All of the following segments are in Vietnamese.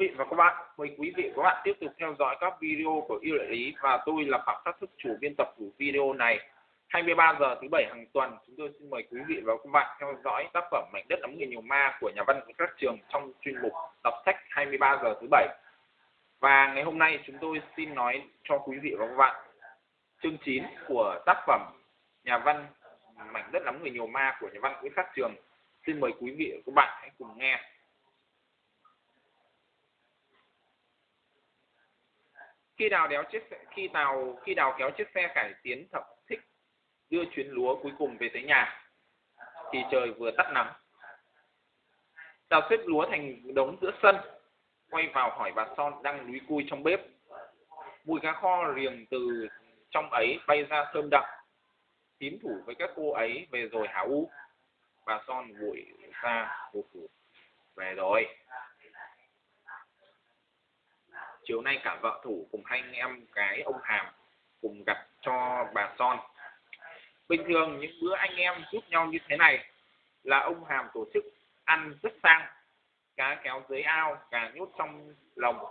vị và các bạn. Mời quý vị và các bạn tiếp tục theo dõi các video của yêu đại lý và tôi là Phạm Sát Thức chủ biên tập của video này. 23 giờ thứ bảy hàng tuần, chúng tôi xin mời quý vị và các bạn theo dõi tác phẩm Mảnh đất ấm người nhiều ma của nhà văn các trường trong chuyên mục đọc sách 23 giờ thứ bảy. Và ngày hôm nay chúng tôi xin nói cho quý vị và các bạn chương 9 của tác phẩm nhà văn Mảnh đất ấm người nhiều ma của nhà văn Nguyễn Khắc Trường. Xin mời quý vị và các bạn hãy cùng nghe. Khi đào đéo chiếc xe, khi đào khi đào kéo chiếc xe cải tiến thập thích đưa chuyến lúa cuối cùng về tới nhà thì trời vừa tắt nắng. Đào xếp lúa thành đống giữa sân quay vào hỏi bà son đang lúi cui trong bếp. Mùi cá kho riềng từ trong ấy bay ra thơm đậm tín thủ với các cô ấy về rồi hả u. Bà son vội ra phục phủ về rồi chiều nay cả vợ thủ cùng hai anh em, cái ông hàm cùng gặp cho bà son. Bình thường những bữa anh em giúp nhau như thế này là ông hàm tổ chức ăn rất sang, cá kéo dưới ao gà nhốt trong lồng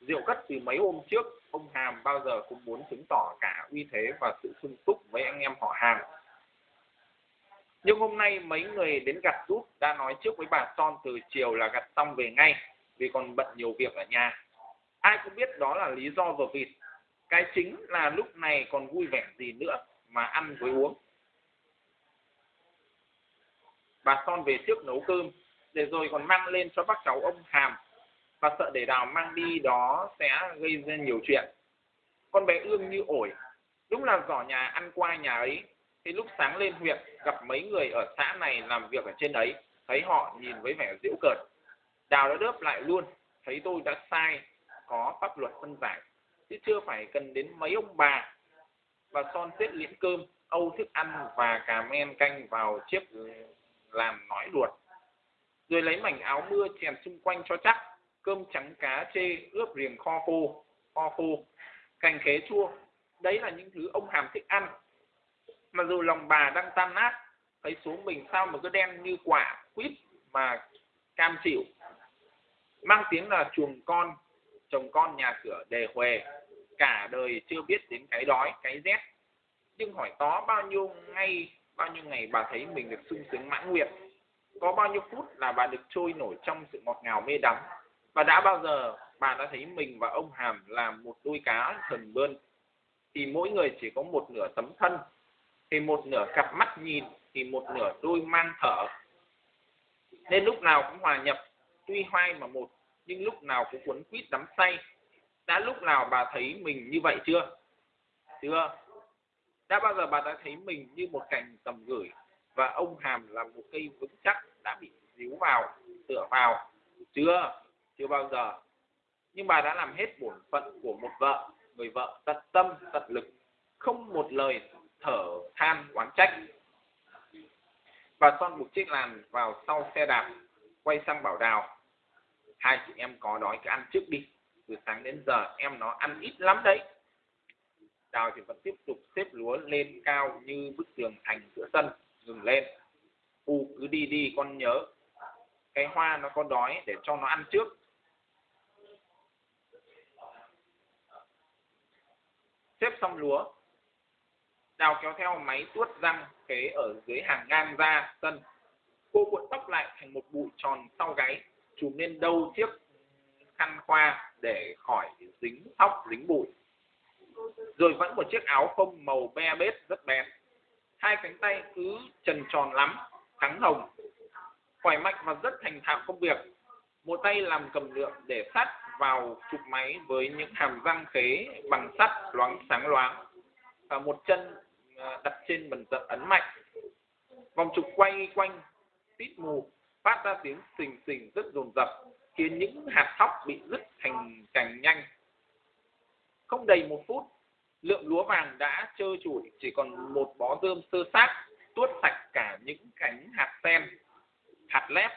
rượu cất từ mấy hôm trước, ông hàm bao giờ cũng muốn chứng tỏ cả uy thế và sự sung túc với anh em họ hàng nhưng hôm nay mấy người đến gặt giúp đã nói trước với bà son từ chiều là gặt xong về ngay, vì còn bận nhiều việc ở nhà ai cũng biết đó là lý do vở vịt. Cái chính là lúc này còn vui vẻ gì nữa mà ăn với uống. Bà son về trước nấu cơm, để rồi còn mang lên cho bác cháu ông hàm. Và sợ để đào mang đi đó sẽ gây ra nhiều chuyện. Con bé ương như ổi, đúng là giỏ nhà ăn qua nhà ấy. Thì lúc sáng lên huyện, gặp mấy người ở xã này làm việc ở trên ấy. Thấy họ nhìn với vẻ giễu cợt. Đào đã đớp lại luôn, thấy tôi đã sai có pháp luật phân giải chứ chưa phải cần đến mấy ông bà. Và son xếp liễn cơm âu thức ăn và cà men canh vào chiếc làm nói ruột, rồi lấy mảnh áo mưa chèn xung quanh cho chắc cơm trắng cá chê ướp riềng kho khô kho khô. Cành khế chua đấy là những thứ ông hàm thích ăn. Mà dù lòng bà đang tan nát thấy xuống mình sao mà cứ đen như quả quýt mà cam chịu. Mang tiếng là chuồng con chồng con nhà cửa đề huề, cả đời chưa biết đến cái đói, cái rét. Nhưng hỏi tó bao nhiêu ngày, bao nhiêu ngày bà thấy mình được sung sướng mãn nguyện? Có bao nhiêu phút là bà được trôi nổi trong sự ngọt ngào mê đắm? Và đã bao giờ bà đã thấy mình và ông hàm là một đôi cá thần bơn thì mỗi người chỉ có một nửa tấm thân, thì một nửa cặp mắt nhìn, thì một nửa đôi mang thở. Nên lúc nào cũng hòa nhập, tuy hoai mà một nhưng lúc nào cũng cuốn quýt đắm say đã lúc nào bà thấy mình như vậy chưa? Chưa đã bao giờ bà đã thấy mình như một cành tầm gửi và ông hàm là một cây vững chắc đã bị díu vào, tựa vào? Chưa chưa bao giờ. Nhưng bà đã làm hết bổn phận của một vợ, người vợ tận tâm, tận lực, không một lời thở than oán trách. Bà son buộc chiếc làn vào sau xe đạp, quay sang bảo đào hai chị em có đói cứ ăn trước đi. Từ sáng đến giờ em nó ăn ít lắm đấy. Đào thì vẫn tiếp tục xếp lúa lên cao như bức tường thành giữa sân ngừng lên. U cứ đi đi, con nhớ. Cái hoa nó có đói để cho nó ăn trước. Xếp xong lúa, đào kéo theo máy tuốt răng kế ở dưới hàng ngang ra sân. Cô cuộn tóc lại thành một bụi tròn sau gáy chùm lên đâu chiếc khăn khoa để khỏi dính tóc dính bụi. Rồi vẫn một chiếc áo phông màu be bết rất bén hai cánh tay cứ trần tròn lắm trắng hồng. Khỏe mạnh và rất thành thạo công việc. Một tay làm cầm lượng để sắt vào chụp máy với những hàm răng khế bằng sắt loáng sáng loáng. Và một chân à, đặt trên bần tận ấn mạnh. Vòng trục quay quanh, tít mù phát ra tiếng xình xình rất dồn dập khiến những hạt thóc bị rứt thành cành nhanh. Không đầy một phút, lượng lúa vàng đã trơ trụi, chỉ còn một bó rơm sơ xác tuốt sạch cả những cánh hạt sen. Hạt lép,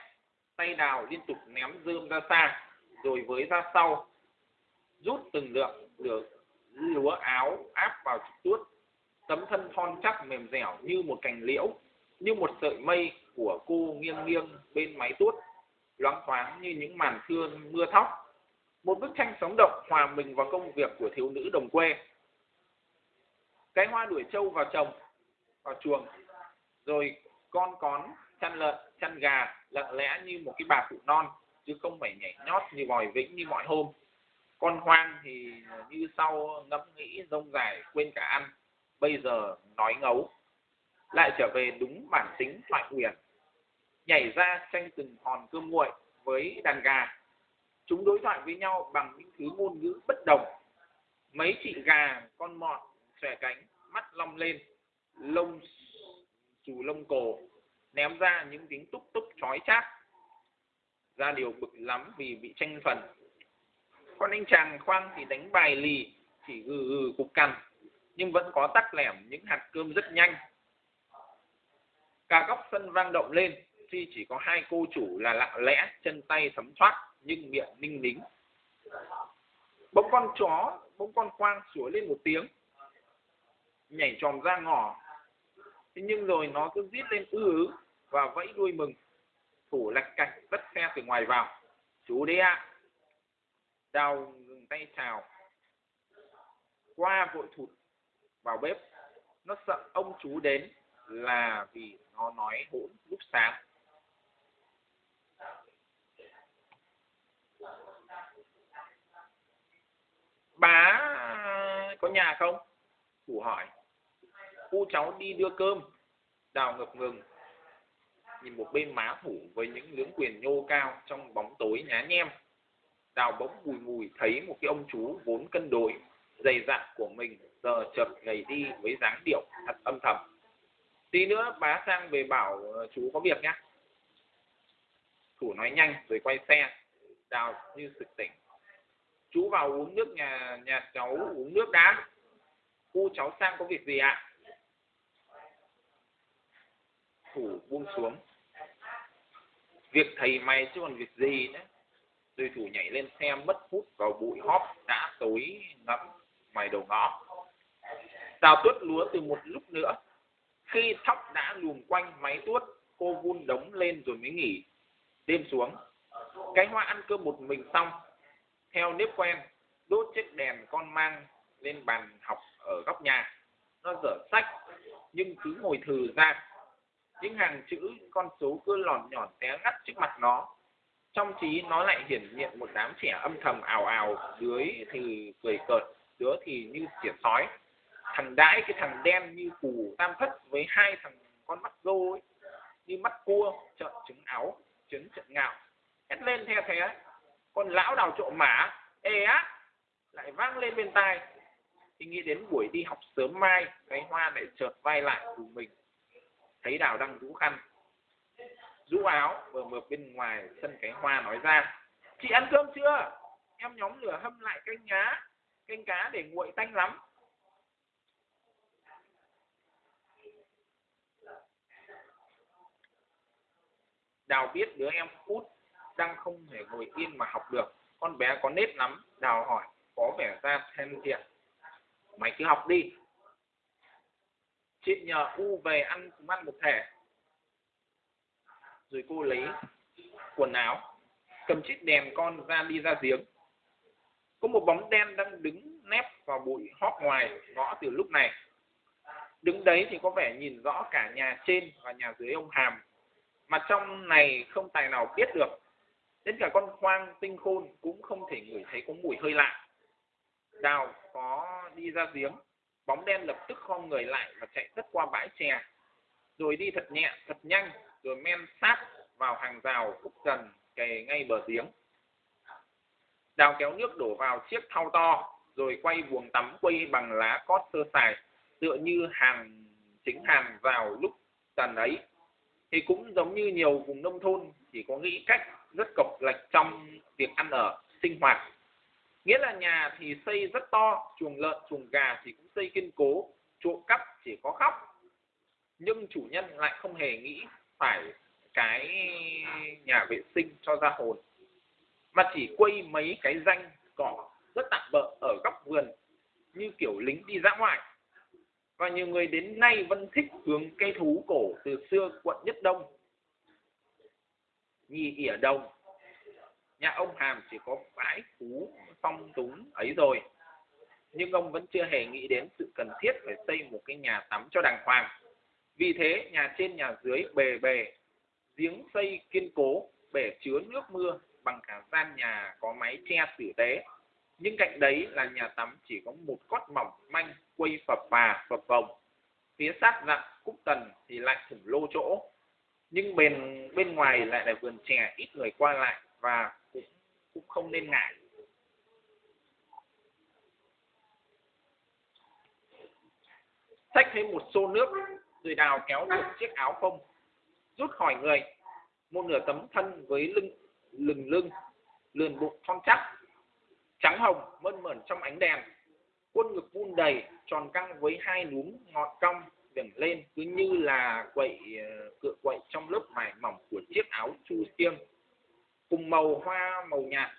tay đào liên tục ném rơm ra xa, rồi với ra sau, rút từng lượng được lúa áo áp vào trục tuốt. Tấm thân thon chắc mềm dẻo như một cành liễu, như một sợi mây của cô nghiêng nghiêng bên máy tuốt, loáng thoáng như những màn thưa, mưa thóc. Một bức tranh sống động, hòa mình vào công việc của thiếu nữ đồng quê. Cái hoa đuổi trâu vào chồng, vào chuồng, rồi con cón, chăn lợn, chăn gà lặng lẽ như một cái bà cụ non, chứ không phải nhảy nhót như vòi vĩnh như mọi hôm. Con hoang thì như sau, ngẫm nghĩ, rông dài quên cả ăn, bây giờ nói ngấu lại trở về đúng bản tính thoại huyền nhảy ra tranh từng hòn cơm nguội với đàn gà. Chúng đối thoại với nhau bằng những thứ ngôn ngữ bất đồng. Mấy chị gà, con mọt xòe cánh, mắt long lên, lông xù lông cổ, ném ra những tiếng túc túc chói chát. Ra điều bực lắm vì bị tranh phần con anh chàng khoang thì đánh bài lì, chỉ gừ gừ cục cằn, nhưng vẫn có tắc lẻm những hạt cơm rất nhanh cả góc sân vang động lên tuy chỉ có hai cô chủ là lặng lẽ chân tay sấm thoát nhưng miệng ninh nính. Bỗng con chó, bỗng con quang sủa lên một tiếng, nhảy tròn ra ngỏ thế nhưng rồi nó cứ rít lên ư ứ và vẫy đuôi mừng. Thủ lạch cạch tất xe từ ngoài vào. Chú đấy ạ. À. đào ngừng tay chào. Qua vội thụt vào bếp, nó sợ ông chú đến là vì nó nói hỗn lúc sáng. Bà có nhà không? Cụ hỏi. Cu cháu đi đưa cơm. Đào ngập ngừng. Nhìn một bên má thủ với những lưỡng quyền nhô cao trong bóng tối nhá nhem. Đào bỗng mùi mùi thấy một cái ông chú vốn cân đối, dày dặn của mình giờ chợt gầy đi với dáng điệu thật âm thầm tí nữa bá sang về bảo ờ, chú có việc nhá. Thủ nói nhanh rồi quay xe, đào như sực tỉnh. Chú vào uống nước nhà nhà cháu uống nước đã. Cu cháu sang có việc gì ạ? Thủ buông xuống. Việc thầy mày chứ còn việc gì nữa? Rồi thủ nhảy lên xe mất hút vào bụi hóp đã tối ngẫm mày đầu ngõ. Đào tuốt lúa từ một lúc nữa khi thóc đã luồn quanh máy tuốt, cô vun đống lên rồi mới nghỉ. Đêm xuống, cái hoa ăn cơm một mình xong, theo nếp quen, đốt chiếc đèn con mang lên bàn học ở góc nhà. Nó dở sách, nhưng cứ ngồi thừ ra. Những hàng chữ, con số cứ lòn nhòn té ngắt trước mặt nó. Trong trí nó lại hiển hiện một đám trẻ âm thầm ảo ảo đứa thì cười cợt, đứa thì như tiệt sói thằng đãi cái thằng đen như củ tam thất với hai thằng con mắt rô ấy, như mắt cua, trợn trứng áo, trứng trận ngạo hét lên theo thế. Con lão đào trộm mã. Ê á, lại vang lên bên tai. Thì nghĩ đến buổi đi học sớm mai, cái hoa lại chợt vai lại của mình. Thấy đào đang rũ khăn. Rũ áo vừa mượt bên ngoài sân cái hoa nói ra. Chị ăn cơm chưa? Em nhóm lửa hâm lại canh nhá canh cá để nguội tanh lắm. Đào biết đứa em út đang không thể ngồi yên mà học được. Con bé có nết lắm. Đào hỏi, có vẻ ra thêm thiện mày cứ học đi. Chị nhờ u về ăn cùng ăn một thể. Rồi cô lấy quần áo, cầm chiếc đèn con ra đi ra giếng. Có một bóng đen đang đứng nép vào bụi hóp ngoài ngõ từ lúc này. Đứng đấy thì có vẻ nhìn rõ cả nhà trên và nhà dưới ông hàm mà trong này không tài nào biết được. Đến cả con khoang tinh khôn cũng không thể ngửi thấy có mùi hơi lạ. Đào có đi ra giếng, bóng đen lập tức khom người lại và chạy tất qua bãi chè. Rồi đi thật nhẹ, thật nhanh, rồi men sát vào hàng rào khúc dần kề ngay bờ giếng. Đào kéo nước đổ vào chiếc thau to, rồi quay buồng tắm quây bằng lá cót sơ sài, tựa như hàng chính hàng vào lúc tần ấy thì cũng giống như nhiều vùng nông thôn chỉ có nghĩ cách rất cộc lệch trong việc ăn ở, sinh hoạt. Nghĩa là nhà thì xây rất to, chuồng lợn, chuồng gà thì cũng xây kiên cố, trộm cắp chỉ có khóc. Nhưng chủ nhân lại không hề nghĩ phải cái nhà vệ sinh cho ra hồn, mà chỉ quây mấy cái danh cỏ rất tạm bợ ở góc vườn, như kiểu lính đi dã ngoại và nhiều người đến nay vẫn thích hướng cây thú cổ từ xưa quận Nhất Đông. Nhì ỉa đồng nhà ông hàm chỉ có bãi thú phong túng ấy rồi. Nhưng ông vẫn chưa hề nghĩ đến sự cần thiết phải xây một cái nhà tắm cho đàng hoàng. Vì thế, nhà trên nhà dưới bề bề, giếng xây kiên cố, bể chứa nước mưa, bằng cả gian nhà có máy che tử tế nhưng cạnh đấy là nhà tắm chỉ có một cốt mỏng manh, quây phập bà phập vòng. Phía sát dặn cúc tần thì lại thủng lô chỗ. Nhưng bên bên ngoài lại là vườn chè, ít người qua lại và cũng cũng không nên ngại. Xách thêm một xô nước rồi đào kéo được chiếc áo phông, rút khỏi người. Một nửa tấm thân với lưng, lừng lưng, lườn bụng thon chắc trắng hồng, mơn mởn trong ánh đèn. Quân ngực vun đầy, tròn căng với hai núm ngọt cong vểnh lên cứ như là quậy ờ, cựa quậy trong lớp vải mỏng của chiếc áo chu xiêm cùng màu hoa, màu nhạt,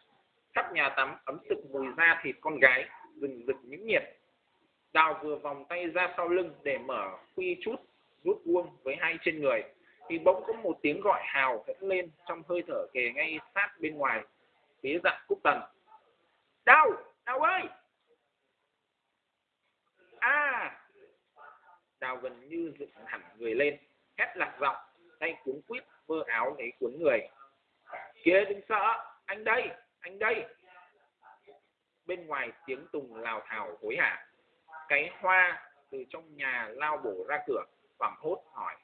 khắp nhà tắm ấm sực mùi da thịt con gái, rừng rực những nhiệt. Đào vừa vòng tay ra sau lưng để mở khuy chút rút vuông với hai trên người, thì bỗng có một tiếng gọi hào hẫn lên trong hơi thở kề ngay sát bên ngoài phía dặn cúc tần đau đau ơi? À. Đào gần như dựng hẳn người lên hét lạc giọng, tay cuốn quýt, vơ áo lấy cuốn người. Kia đừng sợ, anh đây anh đây. Bên ngoài tiếng tùng lào thào hối hả. Cái hoa từ trong nhà lao bổ ra cửa, hoảng hốt hỏi.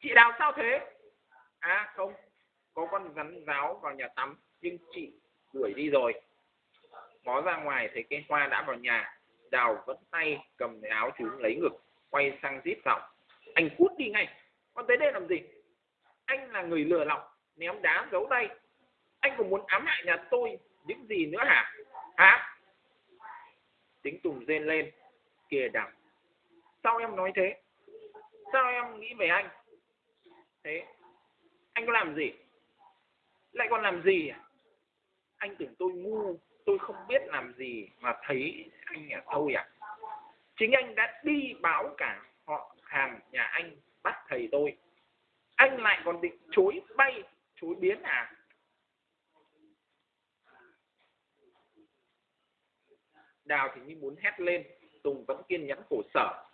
Chị đào sao thế? À không, có con rắn ráo vào nhà tắm, nhưng chị đuổi đi rồi. Ngó ra ngoài, thấy cây hoa đã vào nhà, đào vẫn tay cầm cái áo chúng lấy ngực, quay sang rít giọng. Anh cút đi ngay, con tới đây làm gì? Anh là người lừa lọc ném đá giấu tay. Anh còn muốn ám hại nhà tôi những gì nữa hả? Hả? Tính tùng rên lên, kìa đằng sao em nói thế? Sao em nghĩ về anh? Thế, anh có làm gì? Lại còn làm gì à? Anh tưởng tôi ngu, tôi không biết làm gì mà thấy anh à thôi à? Chính anh đã đi báo cả họ hàng nhà anh bắt thầy tôi. Anh lại còn định chối bay, chối biến à? Đào thì như muốn hét lên, tùng vẫn kiên nhẫn khổ sở.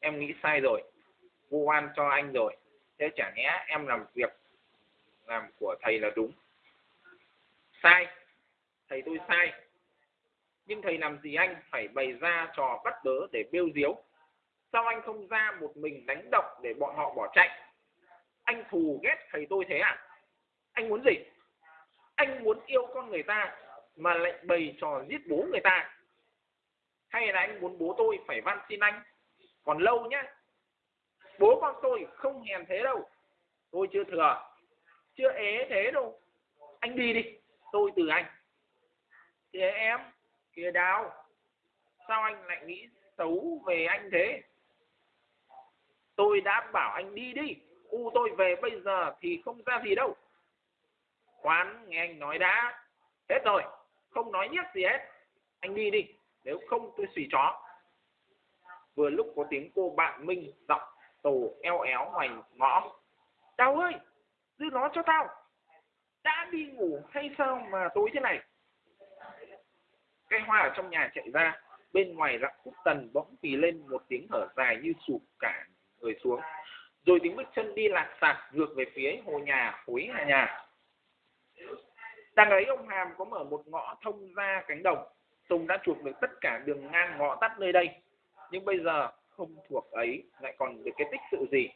Em nghĩ sai rồi vu oan cho anh rồi. Thế chả nhẽ em làm việc làm của thầy là đúng. Sai. Thầy tôi sai. Nhưng thầy làm gì anh phải bày ra trò bắt bớ để bêu diếu? Sao anh không ra một mình đánh động để bọn họ bỏ chạy? Anh thù ghét thầy tôi thế à? Anh muốn gì? Anh muốn yêu con người ta mà lại bày trò giết bố người ta. Hay là anh muốn bố tôi phải van xin anh? Còn lâu nhá. Bố con tôi không hèn thế đâu. Tôi chưa thừa chưa ế thế đâu. Anh đi đi, tôi từ anh. Kìa em, kìa đào, sao anh lại nghĩ xấu về anh thế? Tôi đã bảo anh đi đi, u tôi về bây giờ thì không ra gì đâu. Khoan, nghe anh nói đã. Hết rồi, không nói nhất gì hết. Anh đi đi, nếu không tôi xì chó. Vừa lúc có tiếng cô bạn minh giọng tổ eo éo ngoài ngõ. Đào ơi! Giữ nó cho tao. Đã đi ngủ hay sao mà tối thế này? Cây hoa ở trong nhà chạy ra. Bên ngoài rặng cúc tần bỗng phì lên một tiếng thở dài như sụp cả người xuống. Rồi tiếng bước chân đi lạc sạc, ngược về phía hồ nhà khối hà nhà. Đang ấy ông hàm có mở một ngõ thông ra cánh đồng. Tùng đã chuộc được tất cả đường ngang ngõ tắt nơi đây. Nhưng bây giờ không thuộc ấy, lại còn được cái tích sự gì?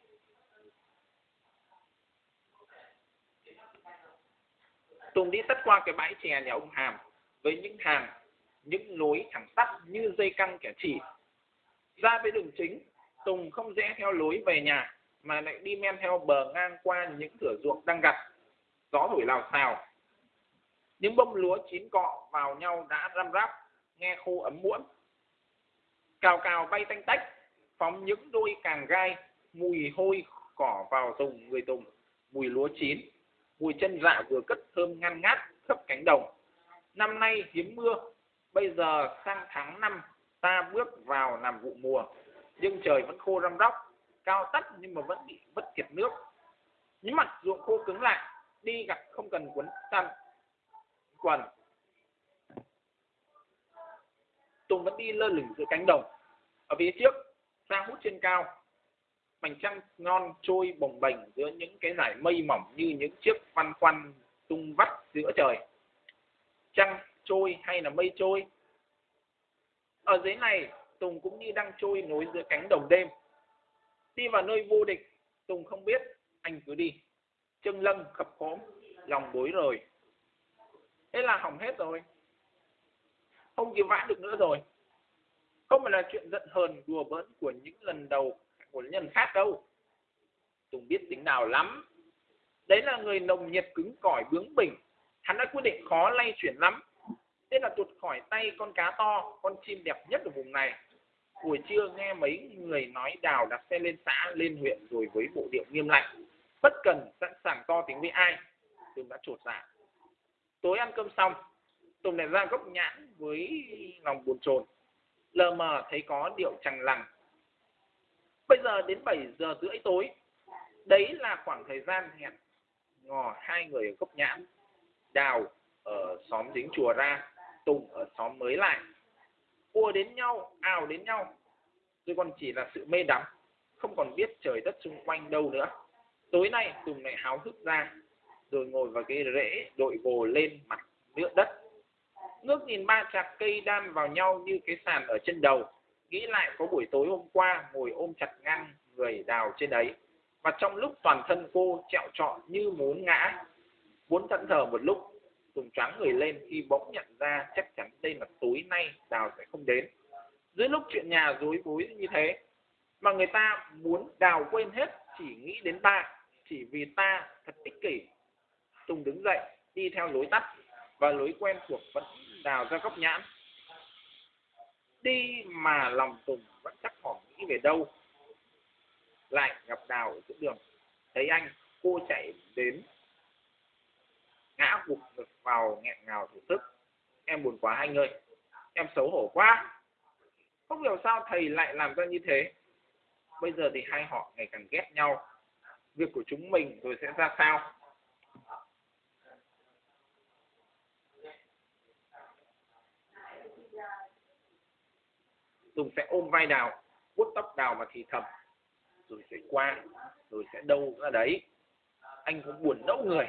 Tùng đi tất qua cái bãi chè nhà ông Hàm với những hàng, những lối thẳng tắt như dây căng kẻ chỉ. Ra với đường chính, Tùng không rẽ theo lối về nhà mà lại đi men theo bờ ngang qua những thửa ruộng đang gặt. Gió thổi lào xào. Những bông lúa chín cọ vào nhau đã răm ráp nghe khô ấm muỗn Cào cào bay tanh tách, phóng những đôi càng gai, mùi hôi cỏ vào tùng người tùng, mùi lúa chín mùi chân dạ vừa cất thơm ngăn ngát khắp cánh đồng. Năm nay hiếm mưa, bây giờ sang tháng năm, ta bước vào làm vụ mùa. Nhưng trời vẫn khô răm róc, cao tắt nhưng mà vẫn bị vất kiệt nước. Những mặt ruộng khô cứng lại, đi gặp không cần quấn chăn quần. Tùng vẫn đi lơ lửng giữa cánh đồng. Ở phía trước xa hút trên cao mảnh trăng ngon trôi bồng bềnh giữa những cái dải mây mỏng như những chiếc văn khoăn tung vắt giữa trời. Trăng trôi hay là mây trôi? Ở dưới này Tùng cũng như đang trôi nối giữa cánh đồng đêm. Đi vào nơi vô địch Tùng không biết anh cứ đi. Chân lưng khập khóm, lòng bối rồi thế là hỏng hết rồi. Không cứu vãn được nữa rồi. Không phải là chuyện giận hờn đùa bỡn của những lần đầu của nhân khác đâu. Tùng biết tính nào lắm. Đấy là người nồng nhiệt cứng cỏi bướng bỉnh. Hắn đã quyết định khó lay chuyển lắm. Thế là tuột khỏi tay con cá to, con chim đẹp nhất ở vùng này. Buổi trưa nghe mấy người nói đào đặt xe lên xã, lên huyện rồi với bộ điệu nghiêm lạnh. Bất cần sẵn sàng to tiếng với ai. Tùng đã trột dạ. Tối ăn cơm xong, tùng lại ra gốc nhãn với lòng buồn chồn. Lờ mờ thấy có điệu chằng lằng bây giờ đến 7 giờ rưỡi tối, đấy là khoảng thời gian hẹn ngò hai người ở gốc nhãn, đào ở xóm dính chùa ra, tùng ở xóm mới lại. Ua đến nhau ào đến nhau rồi còn chỉ là sự mê đắm, không còn biết trời đất xung quanh đâu nữa. Tối nay tùng lại háo hức ra, rồi ngồi vào cái rễ đội gồ lên mặt nước đất. Ngước nhìn ba chạc cây đan vào nhau như cái sàn ở chân đầu nghĩ lại có buổi tối hôm qua ngồi ôm chặt ngang người đào trên ấy và trong lúc toàn thân cô trẹo trọn như muốn ngã, muốn thẫn thờ một lúc tùng choáng người lên khi bỗng nhận ra chắc chắn đây là tối nay đào sẽ không đến. Dưới lúc chuyện nhà rối bối như thế, mà người ta muốn đào quên hết, chỉ nghĩ đến ta, chỉ vì ta thật ích kỷ. Tùng đứng dậy, đi theo lối tắt, và lối quen thuộc vẫn đào ra góc nhãn đi mà lòng tùng vẫn chắc hỏi nghĩ về đâu. Lại gặp đào ở giữa đường, thấy anh, cô chạy đến. Ngã gục ngực vào nghẹn ngào thổ tức em buồn quá anh ơi, em xấu hổ quá. Không hiểu sao thầy lại làm ra như thế. Bây giờ thì hai họ ngày càng ghét nhau. Việc của chúng mình rồi sẽ ra sao? Tùng sẽ ôm vai đào vuốt tóc đào mà thì thầm, rồi sẽ qua rồi sẽ đâu ra đấy. Anh cũng buồn nẫu người,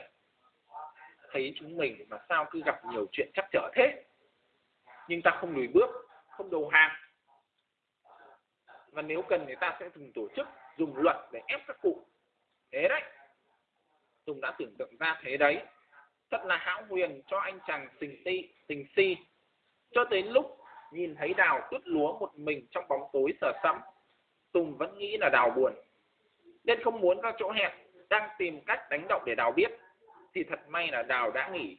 thấy chúng mình mà sao cứ gặp nhiều chuyện chắc trở thế. Nhưng ta không lùi bước, không đầu hàng. Và nếu cần thì ta sẽ dùng tổ chức, dùng luật để ép các cụ. Thế đấy. Tùng đã tưởng tượng ra thế đấy. Thật là hão huyền cho anh chàng tình ti tình si. Cho tới lúc nhìn thấy đào tuốt lúa một mình trong bóng tối sờ sẫm, tùng vẫn nghĩ là đào buồn. Nên không muốn ra chỗ hẹn, đang tìm cách đánh động để đào biết, thì thật may là đào đã nghỉ.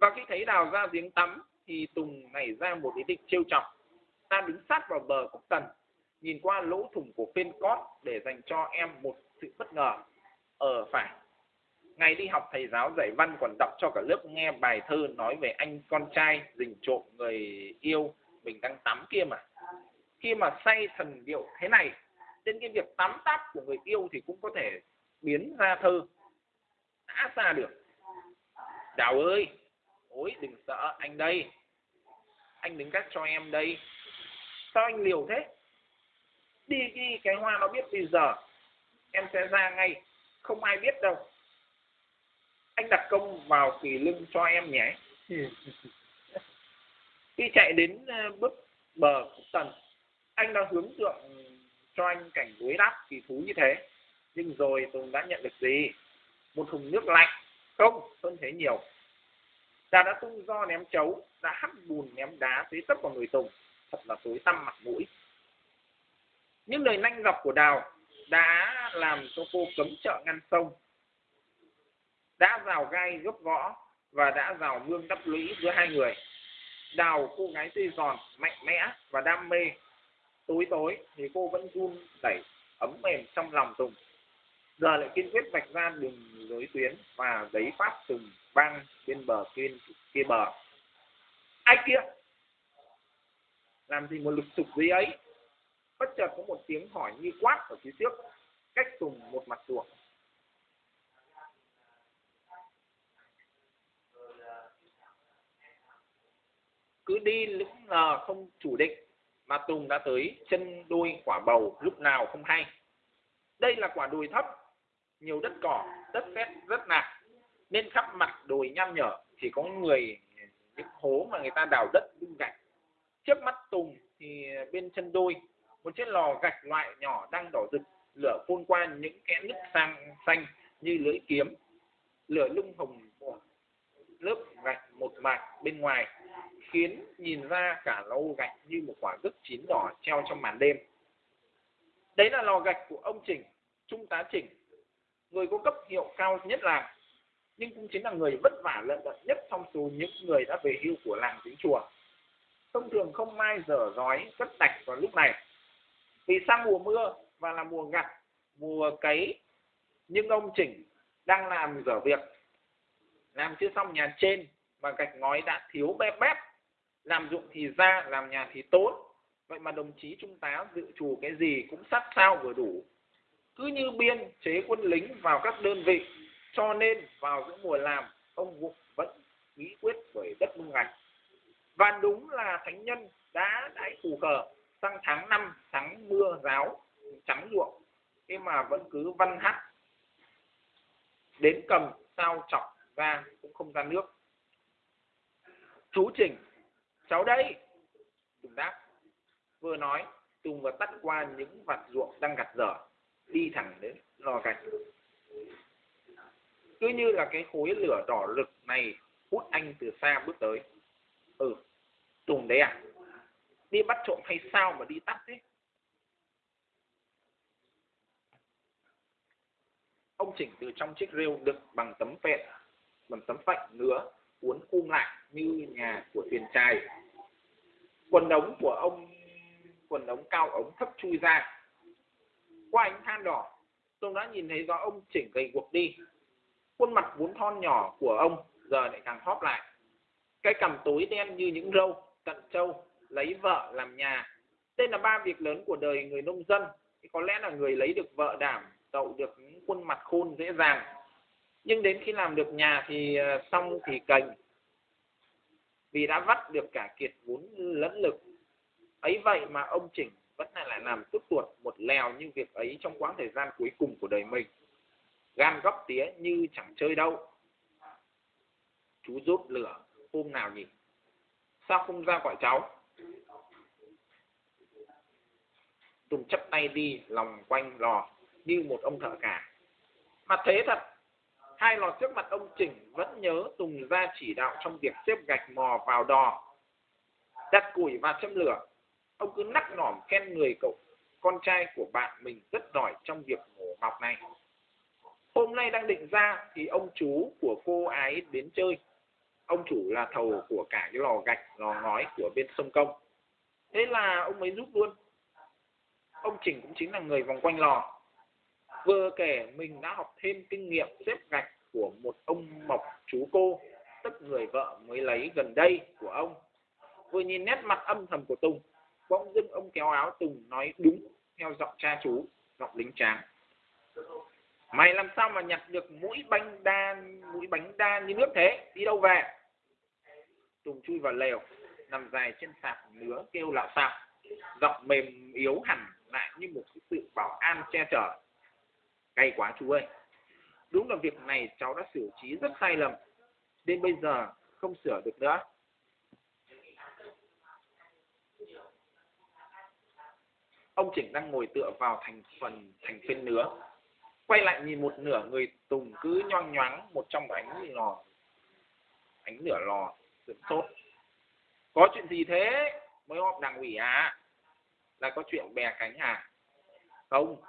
Và khi thấy đào ra giếng tắm, thì tùng nảy ra một ý định trêu chọc. Ta đứng sát vào bờ cốc tần nhìn qua lỗ thủng của phên cót để dành cho em một sự bất ngờ. Ở phải ngày đi học thầy giáo dạy văn còn đọc cho cả lớp nghe bài thơ nói về anh con trai rình trộm người yêu mình đang tắm kia mà. Khi mà say thần điệu thế này trên cái việc tắm táp của người yêu thì cũng có thể biến ra thơ. Đã ra được. Đào ơi ối đừng sợ, anh đây. Anh đứng cách cho em đây. Sao anh liều thế? Đi đi cái hoa nó biết bây giờ. Em sẽ ra ngay. Không ai biết đâu anh đặt công vào kỳ lưng cho em nhé. Khi chạy đến ờ, bước bờ tần anh đã hướng tượng cho anh cảnh đối đáp kỳ thú như thế. Nhưng rồi tùng đã nhận được gì? Một thùng nước lạnh. Không hơn thế nhiều. Ta đã tung do ném chấu đã hắt bùn ném đá tới tấp vào người tùng. Thật là tối tăm mặt mũi. Những lời nanh gọc của đào đã làm cho cô cấm chợ ngăn sông đã rào gai gấp gõ và đã rào gương đắp lũy giữa hai người. Đào cô gái tươi giòn, mạnh mẽ và đam mê. Tối tối thì cô vẫn run đẩy ấm mềm trong lòng tùng. Giờ lại kiên quyết vạch ra đường lối tuyến và giấy phát tùng băng bên bờ kia kia bờ. Ai kia? Làm gì một lực sục gì ấy? Bất chợt có một tiếng hỏi như quát ở phía trước, cách tùng một mặt ruộng. Cứ đi lững nào không chủ định mà Tùng đã tới chân đuôi quả bầu lúc nào không hay. Đây là quả đồi thấp, nhiều đất cỏ, đất sét rất nặng, nên khắp mặt đồi nham nhở chỉ có người những hố mà người ta đào đất đung gạch. Trước mắt Tùng thì bên chân đôi một chiếc lò gạch loại nhỏ đang đỏ rực, lửa phun qua những kẽ nứt sang xanh như lưỡi kiếm, lửa lung hồng lớp gạch một mạc bên ngoài khiến nhìn ra cả lâu gạch như một quả gấc chín đỏ treo trong màn đêm. Đấy là lò gạch của ông Trình, Trung tá Trình, người có cấp hiệu cao nhất làng, nhưng cũng chính là người vất vả lận đận nhất trong số những người đã về hưu của làng tính chùa. Thông thường không mai dở dói cất đạch vào lúc này. Vì sang mùa mưa và là mùa gặt, mùa cấy, nhưng ông Trình đang làm dở việc. Làm chưa xong nhà trên mà gạch ngói đã thiếu bép bép làm dụng thì ra, làm nhà thì tốt vậy mà đồng chí trung tá dự trù cái gì cũng sát sao vừa đủ. Cứ như biên chế quân lính vào các đơn vị, cho nên vào giữa mùa làm, ông Vũ vẫn nghĩ quyết bởi đất nông gạch và đúng là thánh nhân đã đãi phù cờ, sang tháng năm, tháng mưa ráo, trắng ruộng thế mà vẫn cứ văn hát. Đến cầm, sao chọc ra cũng không ra nước. Chú trình cháu đây tùng đáp vừa nói, tùng vừa tắt qua những vặt ruộng đang gặt dở, đi thẳng đến lò gạch. Cứ như là cái khối lửa đỏ rực này hút anh từ xa bước tới. Ừ tùng đấy à? Đi bắt trộm hay sao mà đi tắt thế? Ông chỉnh từ trong chiếc rêu đựng bằng tấm phện, bằng tấm phạnh nữa uốn khum lại như nhà của thuyền trai quần ống của ông, quần ống cao, ống thấp chui ra. Qua ánh than đỏ, tôi đã nhìn thấy rõ ông chỉnh gầy guộc đi. Khuôn mặt vốn thon nhỏ của ông giờ lại càng hóp lại. Cái cằm tối đen như những râu tận trâu, lấy vợ làm nhà. Đây là ba việc lớn của đời người nông dân. Thì có lẽ là người lấy được vợ đảm tậu được những khuôn mặt khôn, dễ dàng. Nhưng đến khi làm được nhà thì ờ, xong thì cành vì đã vắt được cả kiệt vốn lẫn lực. Ấy vậy mà ông chỉnh vẫn lại lại làm tức tuột một lèo như việc ấy trong quãng thời gian cuối cùng của đời mình. Gan góc tía như chẳng chơi đâu. Chú rút lửa, hôm nào nhỉ? Sao không ra gọi cháu? Tùng chấp tay đi, lòng quanh lò như một ông thợ cả. Mà thế thật hai lò trước mặt ông Trình vẫn nhớ Tùng ra chỉ đạo trong việc xếp gạch mò vào đò. Đặt củi và châm lửa, ông cứ nắc nỏm khen người cậu con trai của bạn mình rất giỏi trong việc mổ mọc này. Hôm nay đang định ra thì ông chú của cô ái đến chơi. Ông chủ là thầu của cả cái lò gạch, lò ngói của bên sông Công. Thế là ông ấy giúp luôn. Ông Trình cũng chính là người vòng quanh lò vừa kể mình đã học thêm kinh nghiệm xếp gạch của một ông mộc chú cô. Tức người vợ mới lấy gần đây của ông. Vừa nhìn nét mặt âm thầm của tùng, bỗng dưng ông kéo áo tùng nói đúng theo giọng cha chú, giọng lính tráng. Mày làm sao mà nhặt được mũi bánh đa, mũi bánh đa như nước thế? Đi đâu về? Tùng chui vào lều, nằm dài trên sạp nứa kêu lạo xạo giọng mềm yếu hẳn lại như một sự bảo an che chở cay quá chú ơi. Đúng là việc này cháu đã xử trí rất sai lầm đến bây giờ không sửa được nữa. Ông chỉnh đang ngồi tựa vào thành phần, thành phiên nứa, quay lại nhìn một nửa người tùng cứ nhoang nhoáng một trong ánh lò, ánh nửa lò sửng sốt. Có chuyện gì thế? Mới họp đảng ủy à? Là có chuyện bè cánh à? Không,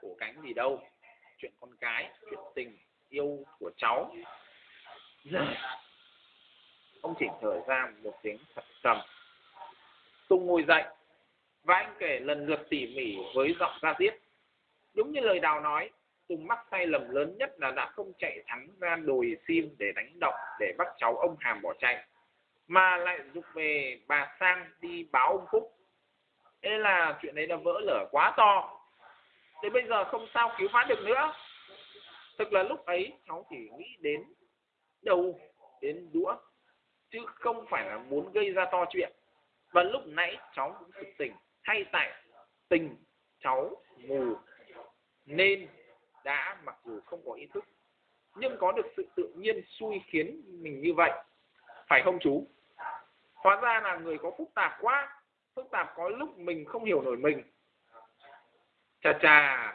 cổ cánh gì đâu? Chuyện con cái chuyện tình yêu của cháu. Giờ ông chỉnh thở ra một tiếng thật trầm. Tùng ngồi dậy, và anh kể lần lượt tỉ mỉ với giọng ra diết. Đúng như lời đào nói, tùng mắc sai lầm lớn nhất là đã không chạy thắng ra đồi sim để đánh động để bắt cháu ông hàm bỏ chạy, mà lại dục về bà sang đi báo ông phúc. Thế là chuyện đấy là vỡ lở quá to đến bây giờ không sao cứu vãn được nữa. Thực là lúc ấy, cháu chỉ nghĩ đến đầu, đến đũa, chứ không phải là muốn gây ra to chuyện. Và lúc nãy cháu cũng thực tình, hay tại tình cháu mù, nên đã mặc dù không có ý thức, nhưng có được sự tự nhiên xui khiến mình như vậy. Phải không chú? Hóa ra là người có phức tạp quá, phức tạp có lúc mình không hiểu nổi mình chà chà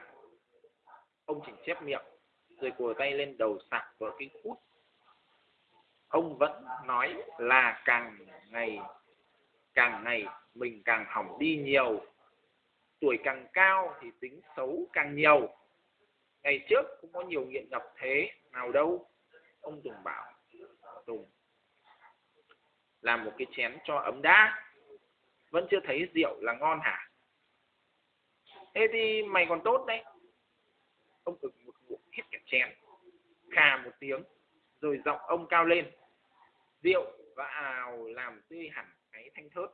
ông chỉnh chép miệng, rồi cùa tay lên đầu sạc vỡ cái cút ông vẫn nói là càng ngày càng ngày mình càng hỏng đi nhiều. Tuổi càng cao thì tính xấu càng nhiều. Ngày trước cũng có nhiều nghiện ngập thế, nào đâu. Ông tùng bảo, tùng, làm một cái chén cho ấm đã. Vẫn chưa thấy rượu là ngon hả? Thế thì mày còn tốt đấy. Ông ực một ngụm hết cả chén, khà một tiếng, rồi giọng ông cao lên. Rượu và ào làm tươi hẳn cái thanh thớt.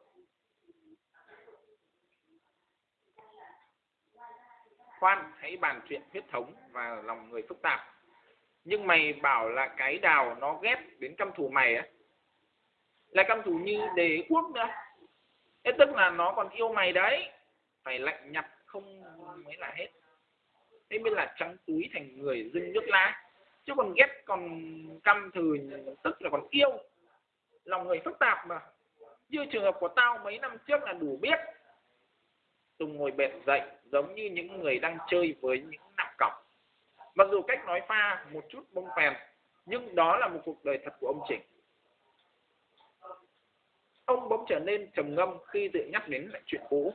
Khoan, hãy bàn chuyện huyết thống và lòng người phức tạp. Nhưng mày bảo là cái đào nó ghét đến căm thù mày á. Là căm thù như đế quốc nữa. Thế tức là nó còn yêu mày đấy. Phải lạnh nhặt là hết. Thế mới là trắng túi thành người dưng nước lá. Chứ còn ghét còn căm thừ, tức là còn yêu. Lòng người phức tạp mà. Như trường hợp của tao mấy năm trước là đủ biết. Tùng ngồi bệt dậy giống như những người đang chơi với những nạp cọc. Mặc dù cách nói pha một chút bông phèn, nhưng đó là một cuộc đời thật của ông chỉnh ông bỗng trở nên trầm ngâm khi tự nhắc đến lại chuyện cũ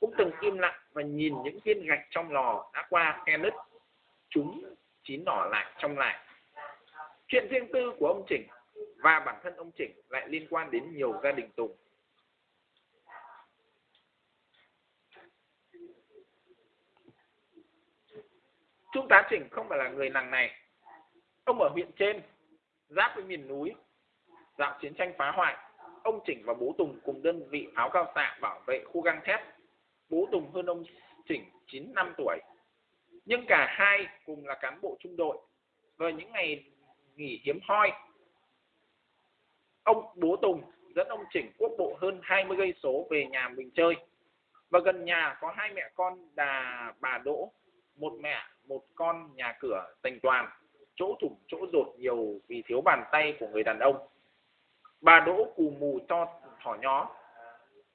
cũng từng im lặng và nhìn những viên gạch trong lò đã qua khe nứt chúng chín nỏ lại trong lại chuyện riêng tư của ông chỉnh và bản thân ông chỉnh lại liên quan đến nhiều gia đình tùng Trung tá Chỉnh không phải là người làng này. Ông ở huyện trên, giáp với miền núi. Dạo chiến tranh phá hoại, ông Chỉnh và bố Tùng cùng đơn vị pháo cao xạ bảo vệ khu găng thép. Bố Tùng hơn ông Chỉnh 9 năm tuổi. Nhưng cả hai cùng là cán bộ trung đội. Vào những ngày nghỉ hiếm hoi, ông bố Tùng dẫn ông Chỉnh quốc bộ hơn 20 cây số về nhà mình chơi. Và gần nhà có hai mẹ con đà bà Đỗ, một mẹ một con nhà cửa thành toàn chỗ thủng chỗ rột nhiều vì thiếu bàn tay của người đàn ông bà đỗ cù mù cho thỏ nhó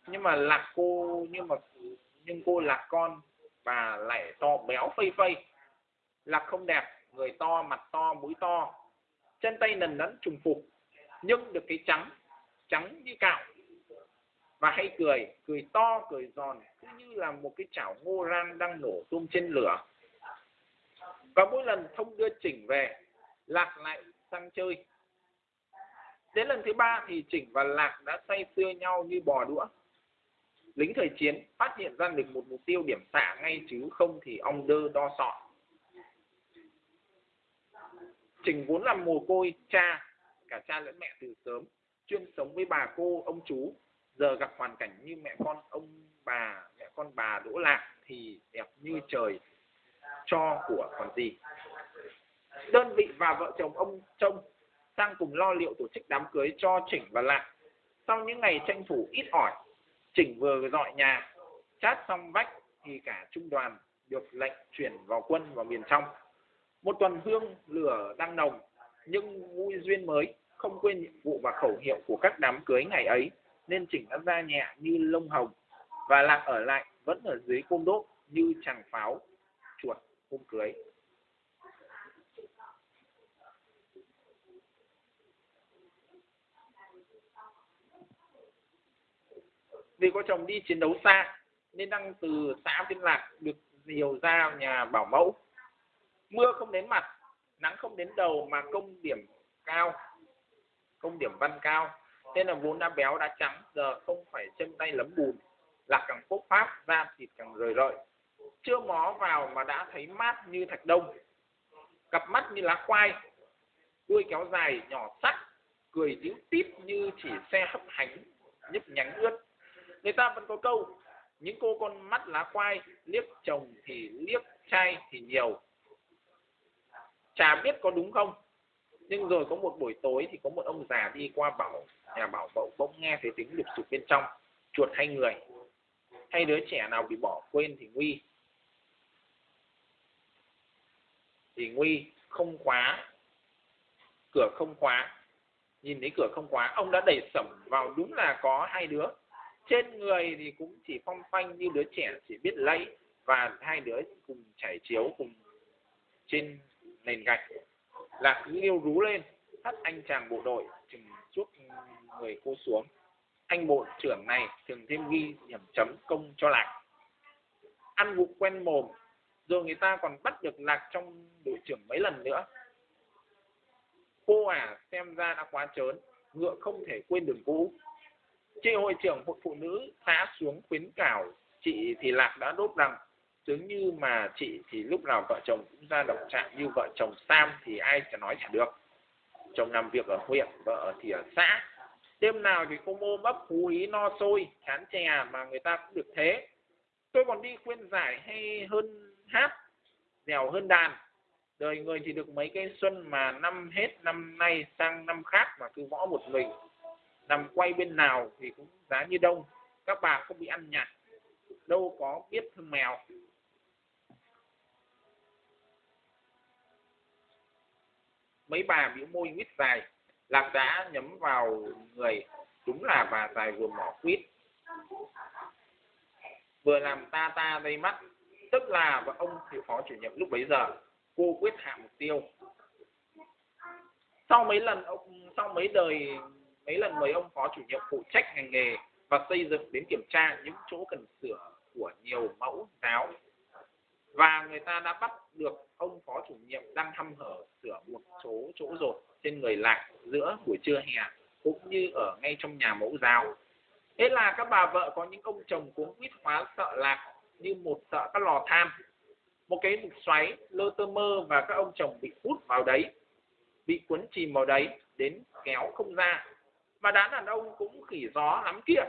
nhưng mà lạc cô nhưng mà nhưng cô lạc con bà lại to béo phây phây, lạc không đẹp, người to mặt to, mũi to, chân tay nần nẫn trùng phục nhưng được cái trắng trắng như cạo. Và hay cười cười to, cười giòn, cứ như là một cái chảo ngô rang đang nổ tung trên lửa. Và mỗi lần thông đưa chỉnh về, lạc lại sang chơi. Đến lần thứ ba thì chỉnh và lạc đã say sưa nhau như bò đũa lính thời chiến phát hiện ra được một mục tiêu điểm xạ ngay chứ không thì ong đơ đo sọ trình vốn là mồ côi, cha, cả cha lẫn mẹ từ sớm, chuyên sống với bà cô, ông chú. Giờ gặp hoàn cảnh như mẹ con ông bà, mẹ con bà đỗ lạc thì đẹp như trời cho của còn gì. Đơn vị và vợ chồng ông trông sang cùng lo liệu tổ chức đám cưới cho chỉnh và lạc. Sau những ngày tranh thủ ít ỏi chỉnh vừa dọi nhà, chát xong vách thì cả trung đoàn được lệnh chuyển vào quân vào miền trong. Một tuần hương lửa đang nồng, nhưng vui duyên mới không quên nhiệm vụ và khẩu hiệu của các đám cưới ngày ấy, nên chỉnh đã ra nhẹ như lông hồng và lạc ở lại vẫn ở dưới côn đốt như chàng pháo chuột hôm cưới. Vì có chồng đi chiến đấu xa, nên đang từ xã Tiên Lạc được nhiều ra nhà bảo mẫu. Mưa không đến mặt, nắng không đến đầu mà công điểm cao, công điểm văn cao. Nên là vốn đã béo, đã trắng, giờ không phải chân tay lấm bùn lạc càng phúc pháp da thịt càng rời rợi. Chưa mó vào mà đã thấy mát như thạch đông. Cặp mắt như lá khoai, đuôi kéo dài nhỏ sắc cười díu tít như chỉ xe hấp hành nhấp nhánh ướt người ta vẫn có câu, những cô con mắt lá khoai liếc chồng thì liếc trai thì nhiều. Chả biết có đúng không? Nhưng rồi có một buổi tối thì có một ông già đi qua bảo, nhà bảo bậu bỗng nghe thấy tiếng lục sục bên trong, chuột hay người. Hay đứa trẻ nào bị bỏ quên thì nguy. Thì nguy không khóa, cửa không khóa. Nhìn thấy cửa không khóa, ông đã đẩy sẩm vào, đúng là có hai đứa trên người thì cũng chỉ phong phanh như đứa trẻ chỉ biết lấy và hai đứa cùng chảy chiếu cùng trên nền gạch. Lạc cứ yêu rú lên, hất anh chàng bộ đội chừng chuốc người cô xuống. Anh bộ trưởng này thường thêm ghi điểm chấm công cho lạc. Ăn vụ quen mồm, rồi người ta còn bắt được lạc trong đội trưởng mấy lần nữa. Cô à xem ra đã quá trớn, ngựa không thể quên đường cũ chị hội trưởng hội phụ nữ xã xuống khuyến cảo chị thì lạc đã đốt rằng dường như mà chị thì lúc nào vợ chồng cũng ra động trạng như vợ chồng Sam thì ai sẽ nói chả được. Chồng làm việc ở huyện, vợ thì ở xã. Đêm nào thì cô mô bắp phú ý no sôi chán chè à mà người ta cũng được thế. Tôi còn đi khuyên giải hay hơn hát, dẻo hơn đàn. Đời người thì được mấy cây xuân mà năm hết năm nay sang năm khác mà cứ võ một mình nằm quay bên nào thì cũng giá như đông. Các bà không bị ăn nhạt. Đâu có biết thương mèo. Mấy bà biểu môi quýt dài. Lạc đã nhắm vào người. Đúng là bà dài vừa mỏ quýt vừa làm ta ta dây mắt. Tức là và ông thì phó chủ nhiệm lúc bấy giờ. Cô quyết hạ mục tiêu. Sau mấy lần ông sau mấy đời mấy lần mời ông phó chủ nhiệm phụ trách ngành nghề và xây dựng đến kiểm tra những chỗ cần sửa của nhiều mẫu giáo. Và người ta đã bắt được ông phó chủ nhiệm đang hăm hở sửa một số chỗ rột trên người lạc giữa buổi trưa hè, cũng như ở ngay trong nhà mẫu giáo. Thế là các bà vợ có những ông chồng cuống quýt hóa sợ lạc như một sợ các lò than. Một cái mục xoáy, lơ tơ mơ và các ông chồng bị hút vào đấy, bị cuốn chìm vào đấy, đến kéo không ra mà đám đàn ông cũng khỉ gió lắm kia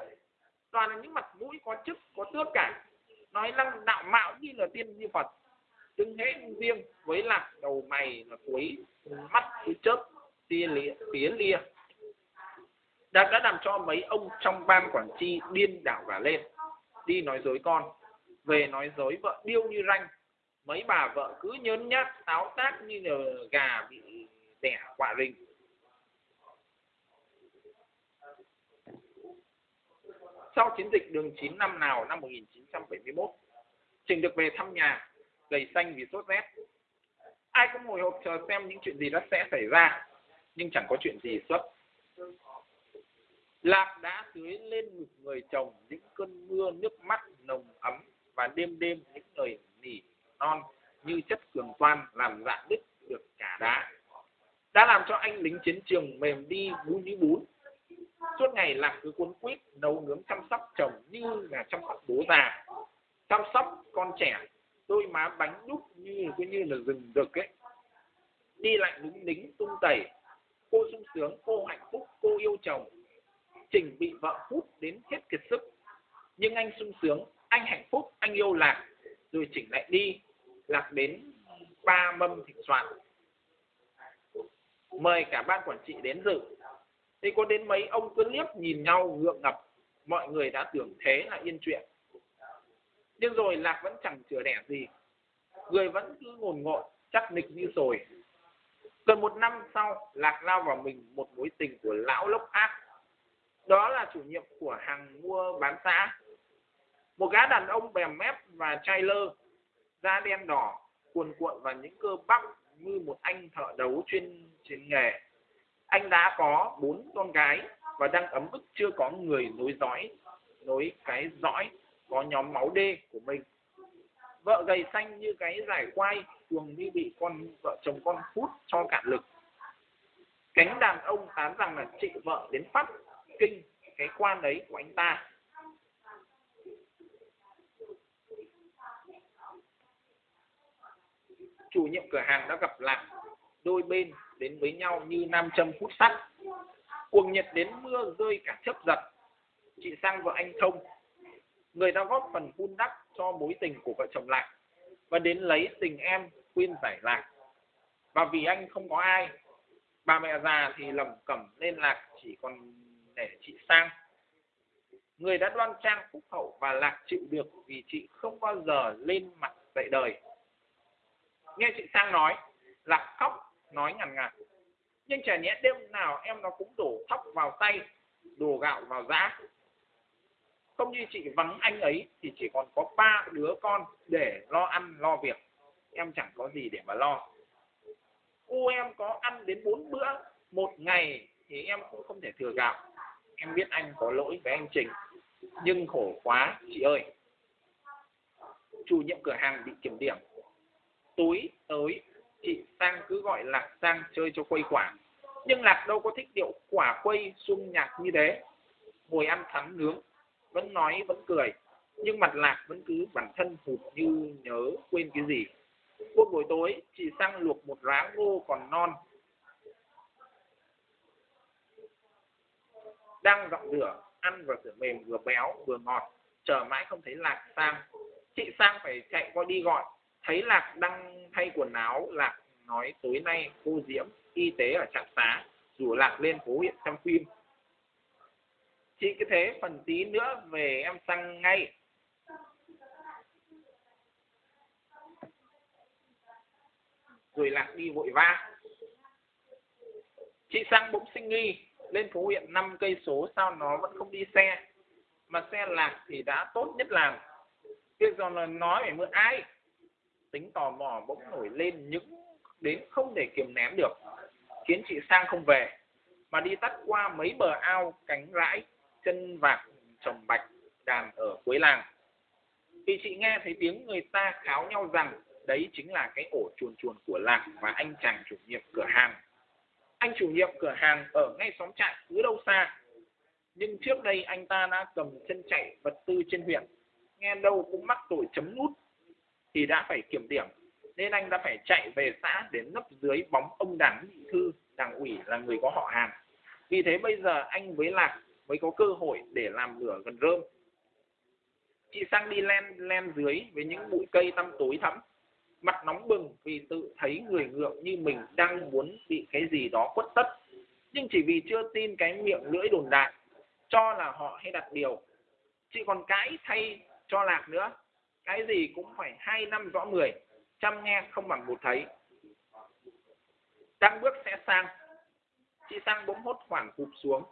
toàn là những mặt mũi có chức, có tước cả. Nói năng đạo mạo như là tiên như phật. Đứng hết riêng với lạc đầu mày là cuối mắt cứ chớp, tia lìa tía lia. Đã đã làm cho mấy ông trong ban quản trị điên đảo cả lên. Đi nói dối con, về nói dối vợ điêu như ranh. Mấy bà vợ cứ nhớn nhát, táo tác như là gà bị đẻ quả rình. Sau chiến dịch đường 9 năm nào năm 1971 Trình được về thăm nhà, gầy xanh vì sốt rét. Ai cũng ngồi hộp chờ xem những chuyện gì đã sẽ xảy ra, nhưng chẳng có chuyện gì xuất. Lạc đã tưới lên ngực người chồng những cơn mưa nước mắt nồng ấm và đêm đêm những lời nỉ non như chất cường toan làm dạn đứt được cả đá. Đã làm cho anh lính chiến trường mềm đi bún như bún suốt ngày làm cứ cuốn quýt, nấu nướng chăm sóc chồng như là chăm sóc bố già. Chăm sóc con trẻ, đôi má bánh đúc như, cứ như là rừng rực ấy. Đi lại đứng lính tung tẩy. Cô sung sướng, cô hạnh phúc, cô yêu chồng. Trình bị vợ hút đến hết kiệt sức. Nhưng anh sung sướng, anh hạnh phúc, anh yêu lạc. Rồi chỉnh lại đi, lạc đến ba mâm thịt soạn. Mời cả ban quản trị đến dự thì có đến mấy ông cứ liếc nhìn nhau, ngượng ngập. Mọi người đã tưởng thế là yên chuyện. Nhưng rồi lạc vẫn chẳng chữa đẻ gì. Người vẫn cứ ngồn ngộn, chắc nịch như rồi gần một năm sau, lạc lao vào mình một mối tình của lão lốc ác. Đó là chủ nhiệm của hàng mua bán xã. Một gã đàn ông bèm mép và chai lơ, da đen đỏ, cuồn cuộn và những cơ bắp như một anh thợ đấu chuyên chuyên nghề anh đã có bốn con gái và đang ấm ức chưa có người nối dõi, nối cái dõi, có nhóm máu D của mình. Vợ gầy xanh như cái giải quai thường như bị con, vợ chồng con hút cho cạn lực. Cánh đàn ông tán rằng là chị vợ đến phát kinh cái quan đấy của anh ta. Chủ nhiệm cửa hàng đã gặp lạc đôi bên đến với nhau như nam châm hút sắt. Cuồng nhiệt đến mưa rơi cả chấp giật. Chị sang vợ anh thông, người ta góp phần vun đắp cho mối tình của vợ chồng lại và đến lấy tình em khuyên giải lạc. Và vì anh không có ai, bà mẹ già thì lầm cẩm lên lạc chỉ còn để chị sang. Người đã đoan trang phúc hậu và lạc chịu được vì chị không bao giờ lên mặt dạy đời. Nghe chị sang nói, lạc khóc nói ngằn ngặt nhưng chả nhẽ đêm nào em nó cũng đổ thóc vào tay, đổ gạo vào giá. Không như chị vắng anh ấy thì chỉ còn có ba đứa con để lo ăn, lo việc. Em chẳng có gì để mà lo. Cô em có ăn đến bốn bữa một ngày thì em cũng không thể thừa gạo. Em biết anh có lỗi với anh Trình, nhưng khổ quá, chị ơi. Chủ nhiệm cửa hàng bị kiểm điểm. Tối tới chị sang cứ gọi lạc sang chơi cho quây quả nhưng lạc đâu có thích điệu quả quây sung nhạc như thế. Ngồi ăn thắm nướng, vẫn nói, vẫn cười. Nhưng mặt lạc vẫn cứ bản thân hụt như nhớ quên cái gì. Một buổi tối, chị sang luộc một ráng ngô còn non. Đang dọn rửa, ăn và rửa mềm vừa béo vừa ngọt. Chờ mãi không thấy lạc sang. Chị sang phải chạy qua đi gọi thấy lạc đang thay quần áo, lạc nói tối nay cô diễm, y tế ở trạm xá, rủ lạc lên phố huyện xem phim. Chị cứ thế, phần tí nữa về em sang ngay. Rồi lạc đi vội vã chị sang bỗng sinh nghi, lên phố huyện 5 cây số sao nó vẫn không đi xe. Mà xe lạc thì đã tốt nhất làm việc giờ là nói phải mượn ai? Tính tò mò bỗng nổi lên những đến không để kiềm nén được. Khiến chị sang không về, mà đi tắt qua mấy bờ ao cánh rãi, chân vạc, trồng bạch, đàn ở cuối làng. Thì chị nghe thấy tiếng người ta kháo nhau rằng đấy chính là cái ổ chuồn chuồn của làng và anh chàng chủ nhiệm cửa hàng. Anh chủ nhiệm cửa hàng ở ngay xóm trại cứ đâu xa. Nhưng trước đây anh ta đã cầm chân chạy vật tư trên huyện, nghe đâu cũng mắc tội chấm nút thì đã phải kiểm điểm. Nên anh đã phải chạy về xã để nấp dưới bóng ông đảng nghị thư, đảng ủy là người có họ hàng vì thế bây giờ anh với lạc mới có cơ hội để làm lửa gần rơm. Chị sang đi len len dưới với những bụi cây tăm tối thắm. Mặt nóng bừng vì tự thấy người ngượng như mình đang muốn bị cái gì đó quất tất. Nhưng chỉ vì chưa tin cái miệng lưỡi đồn đại, cho là họ hay đặt điều. Chị còn cãi thay cho lạc nữa cái gì cũng phải hai năm rõ mười, chăm nghe không bằng một thấy. Đang bước sẽ sang. Chị sang bỗng hốt hoảng cụp xuống,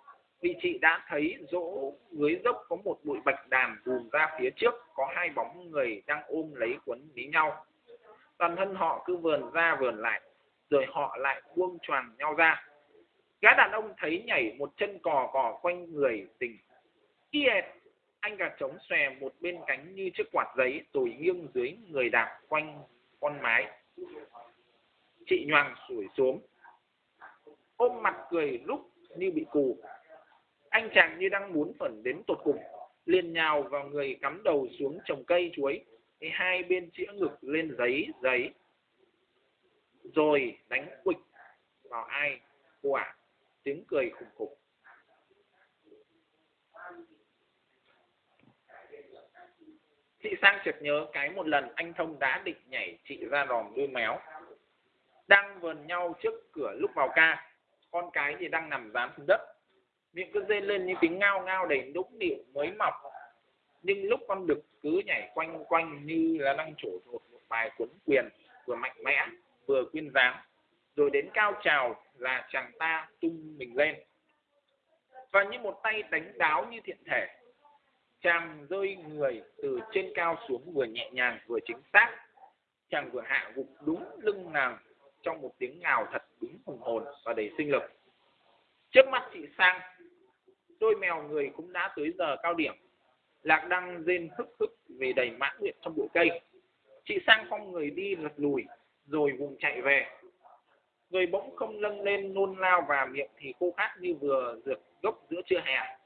vì chị đã thấy rỗ dưới dốc có một bụi bạch đàn vùm ra phía trước, có hai bóng người đang ôm lấy quấn lấy nhau. Toàn thân họ cứ vườn ra vườn lại, rồi họ lại buông choàng nhau ra. Gã đàn ông thấy nhảy một chân cò cò quanh người tình y anh gà trống xòe một bên cánh như chiếc quạt giấy rồi nghiêng dưới người đạp quanh con mái. Chị nhoàng sủi xuống. Ôm mặt cười lúc như bị cù. Anh chàng như đang muốn phẩn đến tột cùng, liền nhào vào người cắm đầu xuống trồng cây chuối hai bên chĩa ngực lên giấy giấy. Rồi đánh quịch vào ai? Quả tiếng cười khủng khủng. Chị sang chợt nhớ cái một lần anh thông đã định nhảy chị ra đòn đuôi méo. Đang vờn nhau trước cửa lúc vào ca, con cái thì đang nằm dán xuống đất. Miệng cứ dê lên như tiếng ngao ngao đầy nũng nịu, mới mọc. Nhưng lúc con đực cứ nhảy quanh quanh như là đang trổ thuộc một bài cuốn quyền vừa mạnh mẽ, vừa quyên dáng, rồi đến cao trào là chàng ta tung mình lên. Và như một tay đánh đáo như thiện thể chàng rơi người từ trên cao xuống vừa nhẹ nhàng, vừa chính xác. Chàng vừa hạ gục đúng lưng nàng trong một tiếng ngào thật đúng hùng hồn và đầy sinh lực. Trước mắt chị sang, đôi mèo người cũng đã tới giờ cao điểm. Lạc đăng rên hức hức về đầy mãn nguyện trong bụi cây. Chị sang phong người đi lật lùi, rồi vùng chạy về. Người bỗng không lâng lên nôn lao và miệng thì khô khát như vừa dược gốc giữa trưa hè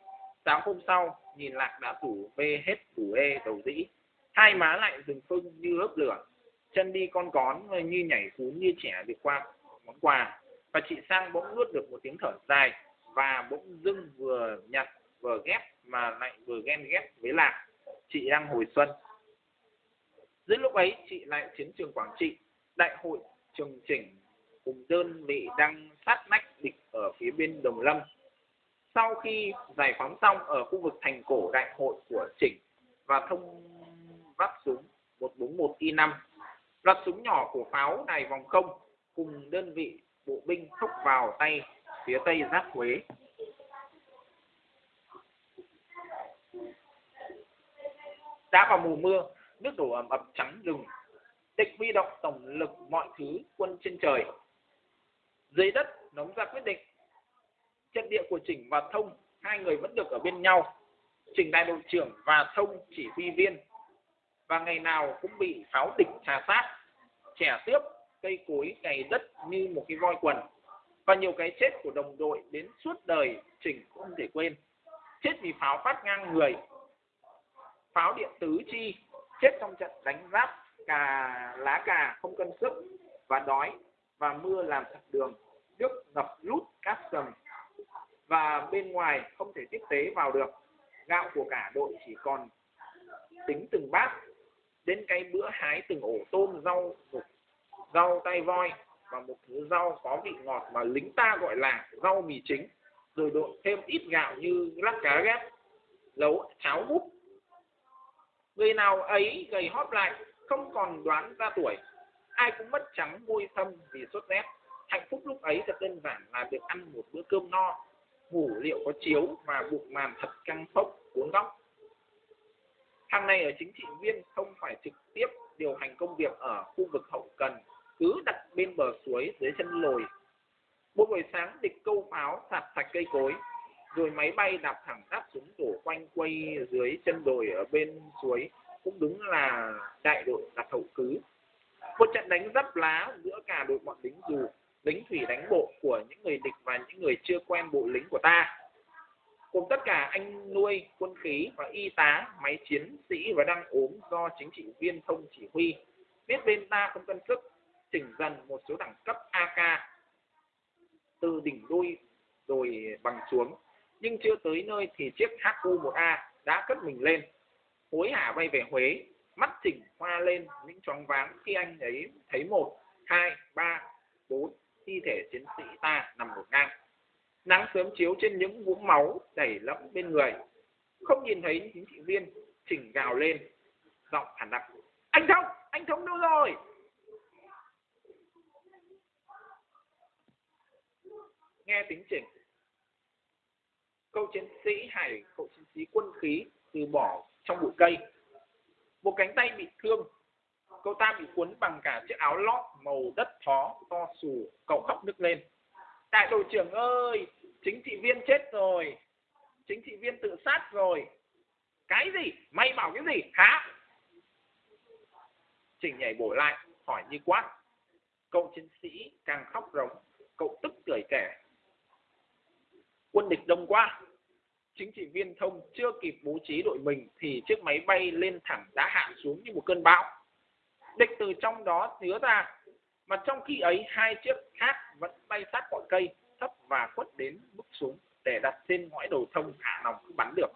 sáng hôm sau, nhìn lạc đã đủ bê hết đủ ê đầu dĩ. Hai má lại rừng phưng như hớp lửa. Chân đi con cón như nhảy cún như trẻ được qua món quà. Và chị sang bỗng nuốt được một tiếng thở dài và bỗng dưng vừa nhặt, vừa ghép mà lại vừa ghen ghét với lạc. Chị đang hồi xuân. Giữa lúc ấy, chị lại chiến trường quảng trị. Đại hội trường chỉnh cùng đơn vị đang sát nách địch ở phía bên Đồng Lâm. Sau khi giải phóng xong ở khu vực thành cổ đại hội của Chỉnh và thông vắt súng 141 I5, loạt súng nhỏ của pháo đài vòng không cùng đơn vị bộ binh thốc vào tay phía tây giáp Huế. Đã vào mùa mưa, nước đổ ẩm ập trắng rừng. Địch huy động tổng lực mọi thứ quân trên trời. Dưới đất nóng ra quyết định. Trận địa của Chỉnh và Thông, hai người vẫn được ở bên nhau. Chỉnh đại đội trưởng và Thông chỉ huy viên. Và ngày nào cũng bị pháo địch trà sát, trẻ tiếp cây cối cày đất như một cái voi quần. Và nhiều cái chết của đồng đội đến suốt đời chỉnh không thể quên. Chết vì pháo phát ngang người. Pháo điện tứ chi chết trong trận đánh giáp cà lá cà không cân sức và đói và mưa làm chặn đường. Nước ngập lút cát sầm và bên ngoài không thể tiếp tế vào được. Gạo của cả đội chỉ còn tính từng bát. Đến cái bữa hái từng ổ tôm rau mục rau tay voi và một thứ rau có vị ngọt mà lính ta gọi là rau mì chính. Rồi độn thêm ít gạo như lắc cá ghép nấu cháo hút người nào ấy gầy hóp lại, không còn đoán ra tuổi. Ai cũng mất trắng, môi thâm vì sốt rét hạnh phúc lúc ấy thật đơn giản là được ăn một bữa cơm no ngủ liệu có chiếu và bụng màn thật căng phốc cuốn góc. Hàng này ở chính trị viên không phải trực tiếp điều hành công việc ở khu vực hậu cần, cứ đặt bên bờ suối dưới chân lồi. Mỗi buổi sáng địch câu pháo sạt sạch cây cối, rồi máy bay đạp thẳng đáp xuống tổ quanh quay dưới chân đồi ở bên suối, cũng đúng là đại đội đặt hậu cứ. Một trận đánh dấp lá giữa cả đội bọn lính dù lính thủy đánh bộ của những người địch và những người chưa quen bộ lính của ta. Cùng tất cả anh nuôi, quân khí và y tá, máy chiến sĩ và đang ốm do chính trị viên thông chỉ huy. Biết bên ta không cân sức, chỉnh dần một số đẳng cấp AK từ đỉnh đuôi rồi bằng xuống. Nhưng chưa tới nơi thì chiếc HU1A đã cất mình lên. Hối hả bay về Huế, mắt chỉnh hoa lên, những choáng váng khi anh ấy thấy một, hai, ba, bốn thi thể chiến sĩ ta nằm một ngang. Nắng sớm chiếu trên những vũng máu đầy lẫm bên người. Không nhìn thấy chính trị viên chỉnh gào lên, giọng hẳn đặc. Anh thông anh thông đâu rồi? Nghe tính chỉnh. Câu chiến sĩ hải cậu chiến sĩ quân khí từ bỏ trong bụi cây. Một cánh tay bị thương cậu ta bị cuốn bằng cả chiếc áo lót màu đất thó to xù cậu khóc nức lên. Đại đội trưởng ơi, chính trị viên chết rồi. Chính trị viên tự sát rồi. Cái gì? Mày bảo cái gì? Hả? Chỉnh nhảy bổ lại, hỏi như quát. Cậu chiến sĩ càng khóc rống, cậu tức cười kẻ. quân địch đông quá. Chính trị viên thông chưa kịp bố trí đội mình thì chiếc máy bay lên thẳng đã hạ xuống như một cơn bão địch từ trong đó chứa ra. Mà trong khi ấy, hai chiếc khác vẫn bay sát cội cây, thấp và khuất đến bước xuống, để đặt trên ngõi đầu thông hạ nòng không bắn được.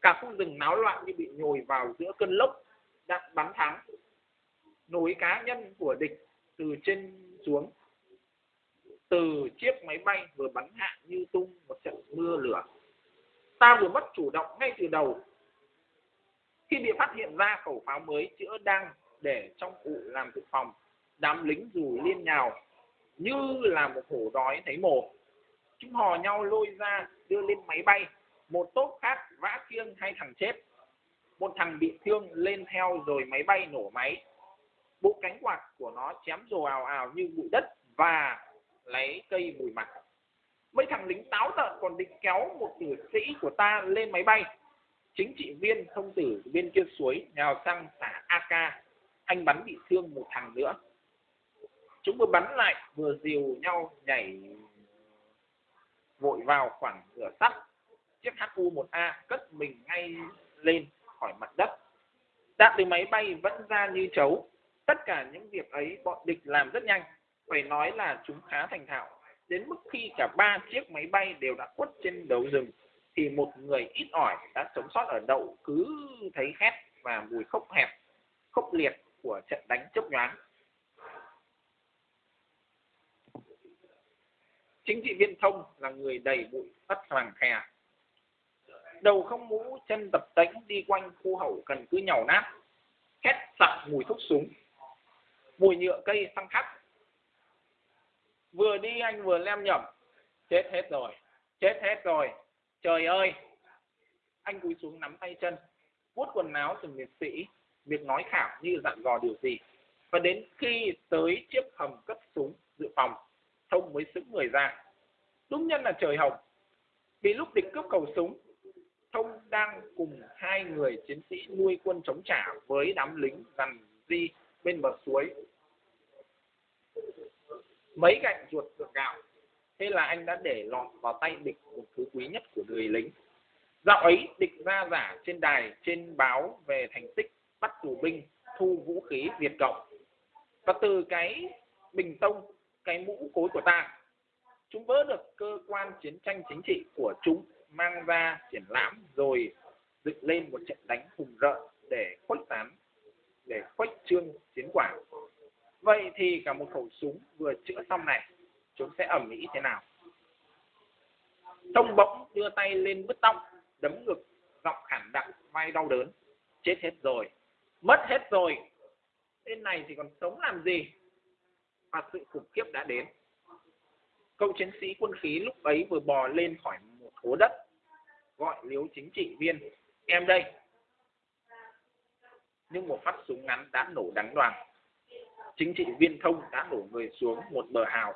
Cả khu rừng náo loạn như bị nhồi vào giữa cơn lốc đạn bắn thắng nối cá nhân của địch từ trên xuống. Từ chiếc máy bay vừa bắn hạ như tung một trận mưa lửa. Ta vừa mất chủ động ngay từ đầu. Khi bị phát hiện ra, khẩu pháo mới chữa đang để trong cụ làm dự phòng. Đám lính dù liên nhào, như là một hổ đói thấy mồ chúng hò nhau lôi ra, đưa lên máy bay. Một tốp khác vã kiêng hai thằng chết. Một thằng bị thương lên theo rồi máy bay nổ máy. Bộ cánh quạt của nó chém rồ ào ào như bụi đất và lấy cây bụi mặt. Mấy thằng lính táo tợn còn định kéo một tử sĩ của ta lên máy bay. Chính trị viên thông tử bên kia suối nhào sang xả ak anh bắn bị thương một thằng nữa. Chúng vừa bắn lại, vừa dìu nhau nhảy vội vào khoảng cửa sắt. Chiếc hu 1 a cất mình ngay lên khỏi mặt đất. Đạn từ máy bay vẫn ra như chấu. Tất cả những việc ấy bọn địch làm rất nhanh. Phải nói là chúng khá thành thạo. Đến mức khi cả ba chiếc máy bay đều đã quất trên đầu rừng, thì một người ít ỏi đã sống sót ở đậu cứ thấy khét và mùi khốc hẹp, khốc liệt của trận đánh chốc nhoáng chính trị viên thông là người đầy bụi bắt hoàng khè đầu không mũ, chân tập tễnh đi quanh khu hậu cần cứ nhàu nát khét sặc mùi thuốc súng. Mùi nhựa cây xăng khắc vừa đi anh vừa lem nhẩm, chết hết rồi, chết hết rồi, trời ơi. Anh cúi xuống nắm tay chân, vuốt quần áo từng liệt sĩ việc nói khảo như dặn dò điều gì. Và đến khi tới chiếc hầm cất súng dự phòng thông mới sững người ra. Đúng nhân là trời hồng. Vì lúc địch cướp cầu súng, thông đang cùng hai người chiến sĩ nuôi quân chống trả với đám lính dằn di bên bờ suối. Mấy gạch ruột ruột gạo. Thế là anh đã để lọt vào tay địch một thứ quý nhất của người lính. Dạo ấy địch ra giả trên đài, trên báo về thành tích bắt tù binh, thu vũ khí diệt cộng và từ cái bình tông, cái mũ cối của ta, chúng vỡ được cơ quan chiến tranh chính trị của chúng, mang ra triển lãm rồi dựng lên một trận đánh hùng rợn để khuếch tán, để khuếch trương chiến quả. Vậy thì cả một khẩu súng vừa chữa xong này, chúng sẽ ẩm mỹ thế nào? Thông bỗng đưa tay lên bứt tóc, đấm ngực, giọng khản đặc vai đau đớn, chết hết rồi mất hết rồi. Tên này thì còn sống làm gì? Và sự khủng khiếp đã đến. Cậu chiến sĩ quân khí lúc ấy vừa bò lên khỏi một hố đất, gọi liếu chính trị viên, em đây. Nhưng một phát súng ngắn đã nổ đắng đoàn chính trị viên thông đã đổ người xuống một bờ hào.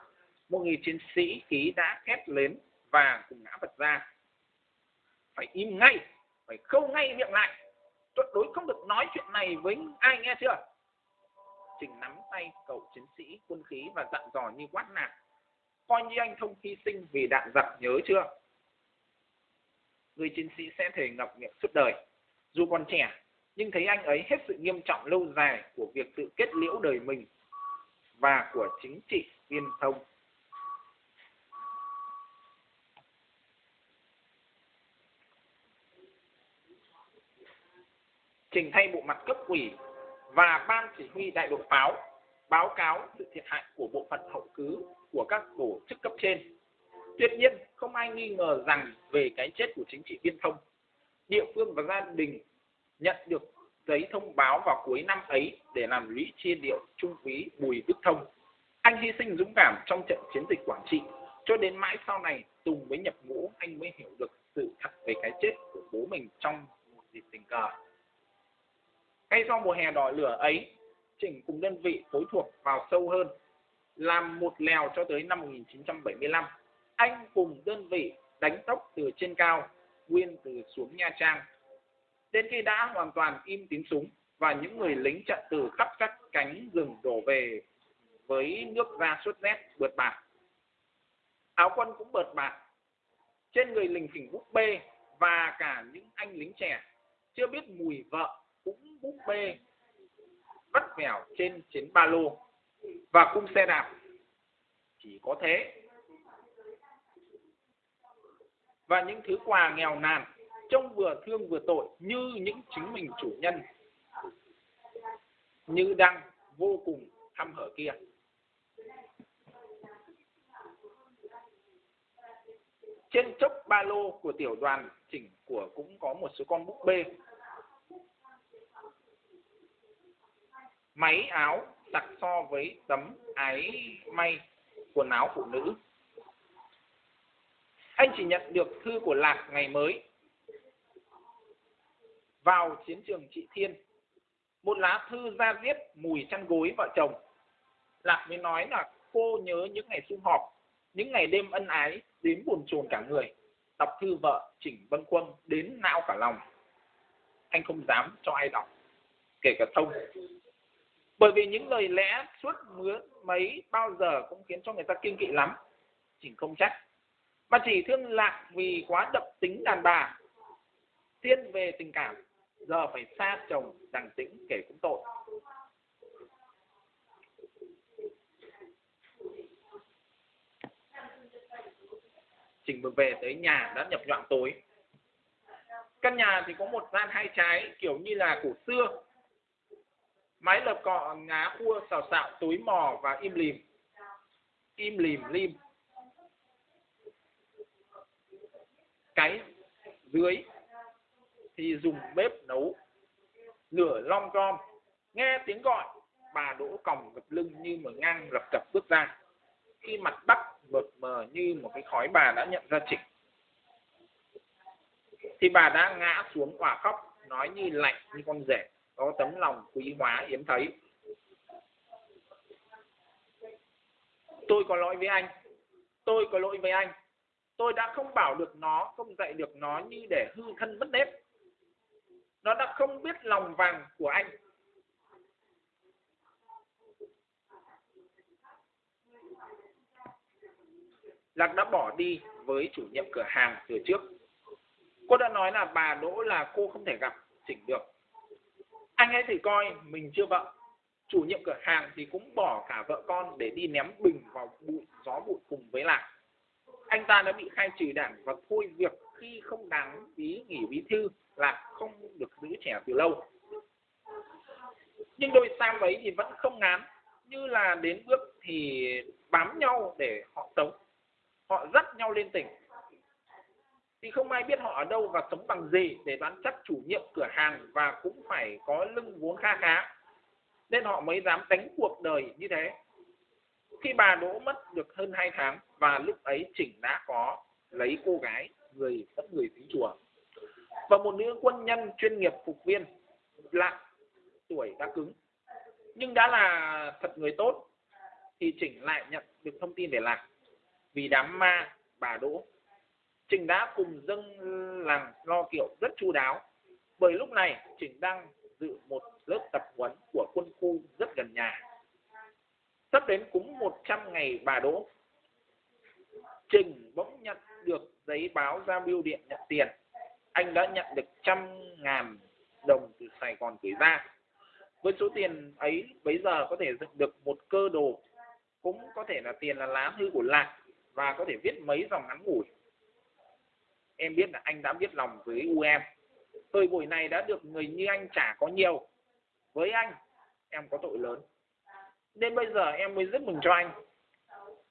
Một người chiến sĩ khí đã hét lên và cùng ngã vật ra. Phải im ngay, phải khâu ngay miệng lại tuyệt đối không được nói chuyện này với ai, nghe chưa? Trình nắm tay cậu chiến sĩ quân khí và dặn dò như quát nạt. Coi như anh thông hy sinh vì đạn giặc, nhớ chưa? Người chiến sĩ sẽ thể ngập miệng suốt đời. Dù còn trẻ, nhưng thấy anh ấy hết sự nghiêm trọng lâu dài của việc tự kết liễu đời mình và của chính trị viên thông. Trình thay bộ mặt cấp ủy và ban chỉ huy đại đội pháo báo cáo sự thiệt hại của bộ phận hậu cứ của các tổ chức cấp trên. Tuyệt nhiên, không ai nghi ngờ rằng về cái chết của chính trị viên thông, địa phương và gia đình nhận được giấy thông báo vào cuối năm ấy để làm lũy chia điệu trung úy Bùi Đức Thông. Anh hy sinh dũng cảm trong trận chiến dịch Quảng Trị, cho đến mãi sau này Tùng mới nhập ngũ anh mới hiểu được sự thật về cái chết của bố mình trong một dịp tình cờ. Ngay sau mùa hè đỏ lửa ấy, Chỉnh cùng đơn vị phối thuộc vào sâu hơn, làm một lèo cho tới năm 1975. Anh cùng đơn vị đánh tốc từ trên cao, nguyên từ xuống Nha Trang. Đến khi đã hoàn toàn im tiếng súng và những người lính trận từ khắp các cánh rừng đổ về với nước ra suốt rét bượt bạc. Áo quân cũng bượt bạc. Trên người lính phỉnh búp bê và cả những anh lính trẻ chưa biết mùi vợ cũng búp bê, vắt vẻo trên chiến ba lô và cung xe đạp. Chỉ có thế. Và những thứ quà nghèo nàn, trông vừa thương vừa tội như những chính mình chủ nhân, như đang vô cùng thăm hở kia. Trên chốc ba lô của tiểu đoàn chỉnh của cũng có một số con búp bê. Máy áo đặt so với tấm ái may quần áo phụ nữ. Anh chỉ nhận được thư của lạc ngày mới. Vào chiến trường trị thiên, một lá thư ra viết mùi chăn gối vợ chồng. Lạc mới nói là cô nhớ những ngày sum họp, những ngày đêm ân ái, đến buồn chồn cả người, đọc thư vợ chỉnh vân quân đến não cả lòng. Anh không dám cho ai đọc, kể cả thông bởi vì những lời lẽ suốt mướn mấy bao giờ cũng khiến cho người ta kiêng kỵ lắm chỉnh không trách. Mà chỉ thương lạc vì quá đậm tính đàn bà, thiên về tình cảm, giờ phải xa chồng đằng tĩnh kể cũng tội. Trình vừa về tới nhà đã nhập nhọn tối. Căn nhà thì có một gian hai trái, kiểu như là cổ xưa máy lập cọ, ngá khua xào xạo, túi mò và im lìm. Im lìm, lim. Cái dưới thì dùng bếp nấu lửa long gom. Nghe tiếng gọi, bà đỗ còng gập lưng như mở ngang lập cập bước ra. Khi mặt bắc mượt mờ như một cái khói bà đã nhận ra trịnh thì bà đã ngã xuống quả khóc, nói như lạnh như con rể có tấm lòng quý hóa hiếm thấy. Tôi có lỗi với anh. Tôi có lỗi với anh. Tôi đã không bảo được nó, không dạy được nó như để hư thân mất nếp. Nó đã không biết lòng vàng của anh. Lạc đã bỏ đi với chủ nhiệm cửa hàng từ trước. Cô đã nói là bà Đỗ là cô không thể gặp, chỉnh được. Anh ấy thì coi mình chưa vợ. Chủ nhiệm cửa hàng thì cũng bỏ cả vợ con để đi ném bình vào bụi gió bụi cùng với Lạc. Anh ta đã bị khai trừ đảng và thôi việc khi không đáng ý nghỉ bí thư là không được giữ trẻ từ lâu. Nhưng đôi sam ấy thì vẫn không ngán, như là đến bước thì bám nhau để họ sống họ dắt nhau lên tỉnh thì không ai biết họ ở đâu và sống bằng gì để đoán chắc chủ nhiệm cửa hàng và cũng phải có lưng vốn kha khá. Nên họ mới dám đánh cuộc đời như thế. Khi bà đỗ mất được hơn 2 tháng và lúc ấy chỉnh đã có lấy cô gái, người tất người tính chùa. Và một nữ quân nhân chuyên nghiệp phục viên, lạ tuổi đã cứng. Nhưng đã là thật người tốt, thì chỉnh lại nhận được thông tin để lạc. Vì đám ma bà đỗ trình đã cùng dâng làng lo kiệu rất chu đáo. Bởi lúc này trình đang dự một lớp tập huấn của quân khu rất gần nhà. Sắp đến cúng 100 ngày bà đỗ. Trình bỗng nhận được giấy báo ra bưu điện nhận tiền. Anh đã nhận được trăm ngàn đồng từ Sài Gòn gửi ra. Với số tiền ấy bây giờ có thể dựng được một cơ đồ. Cũng có thể là tiền là lá thư của lạc và có thể viết mấy dòng ngắn ngủi em biết là anh đã biết lòng với u em. Tôi buổi này đã được người như anh trả có nhiều. Với anh, em có tội lớn. Nên bây giờ em mới rất mừng cho anh.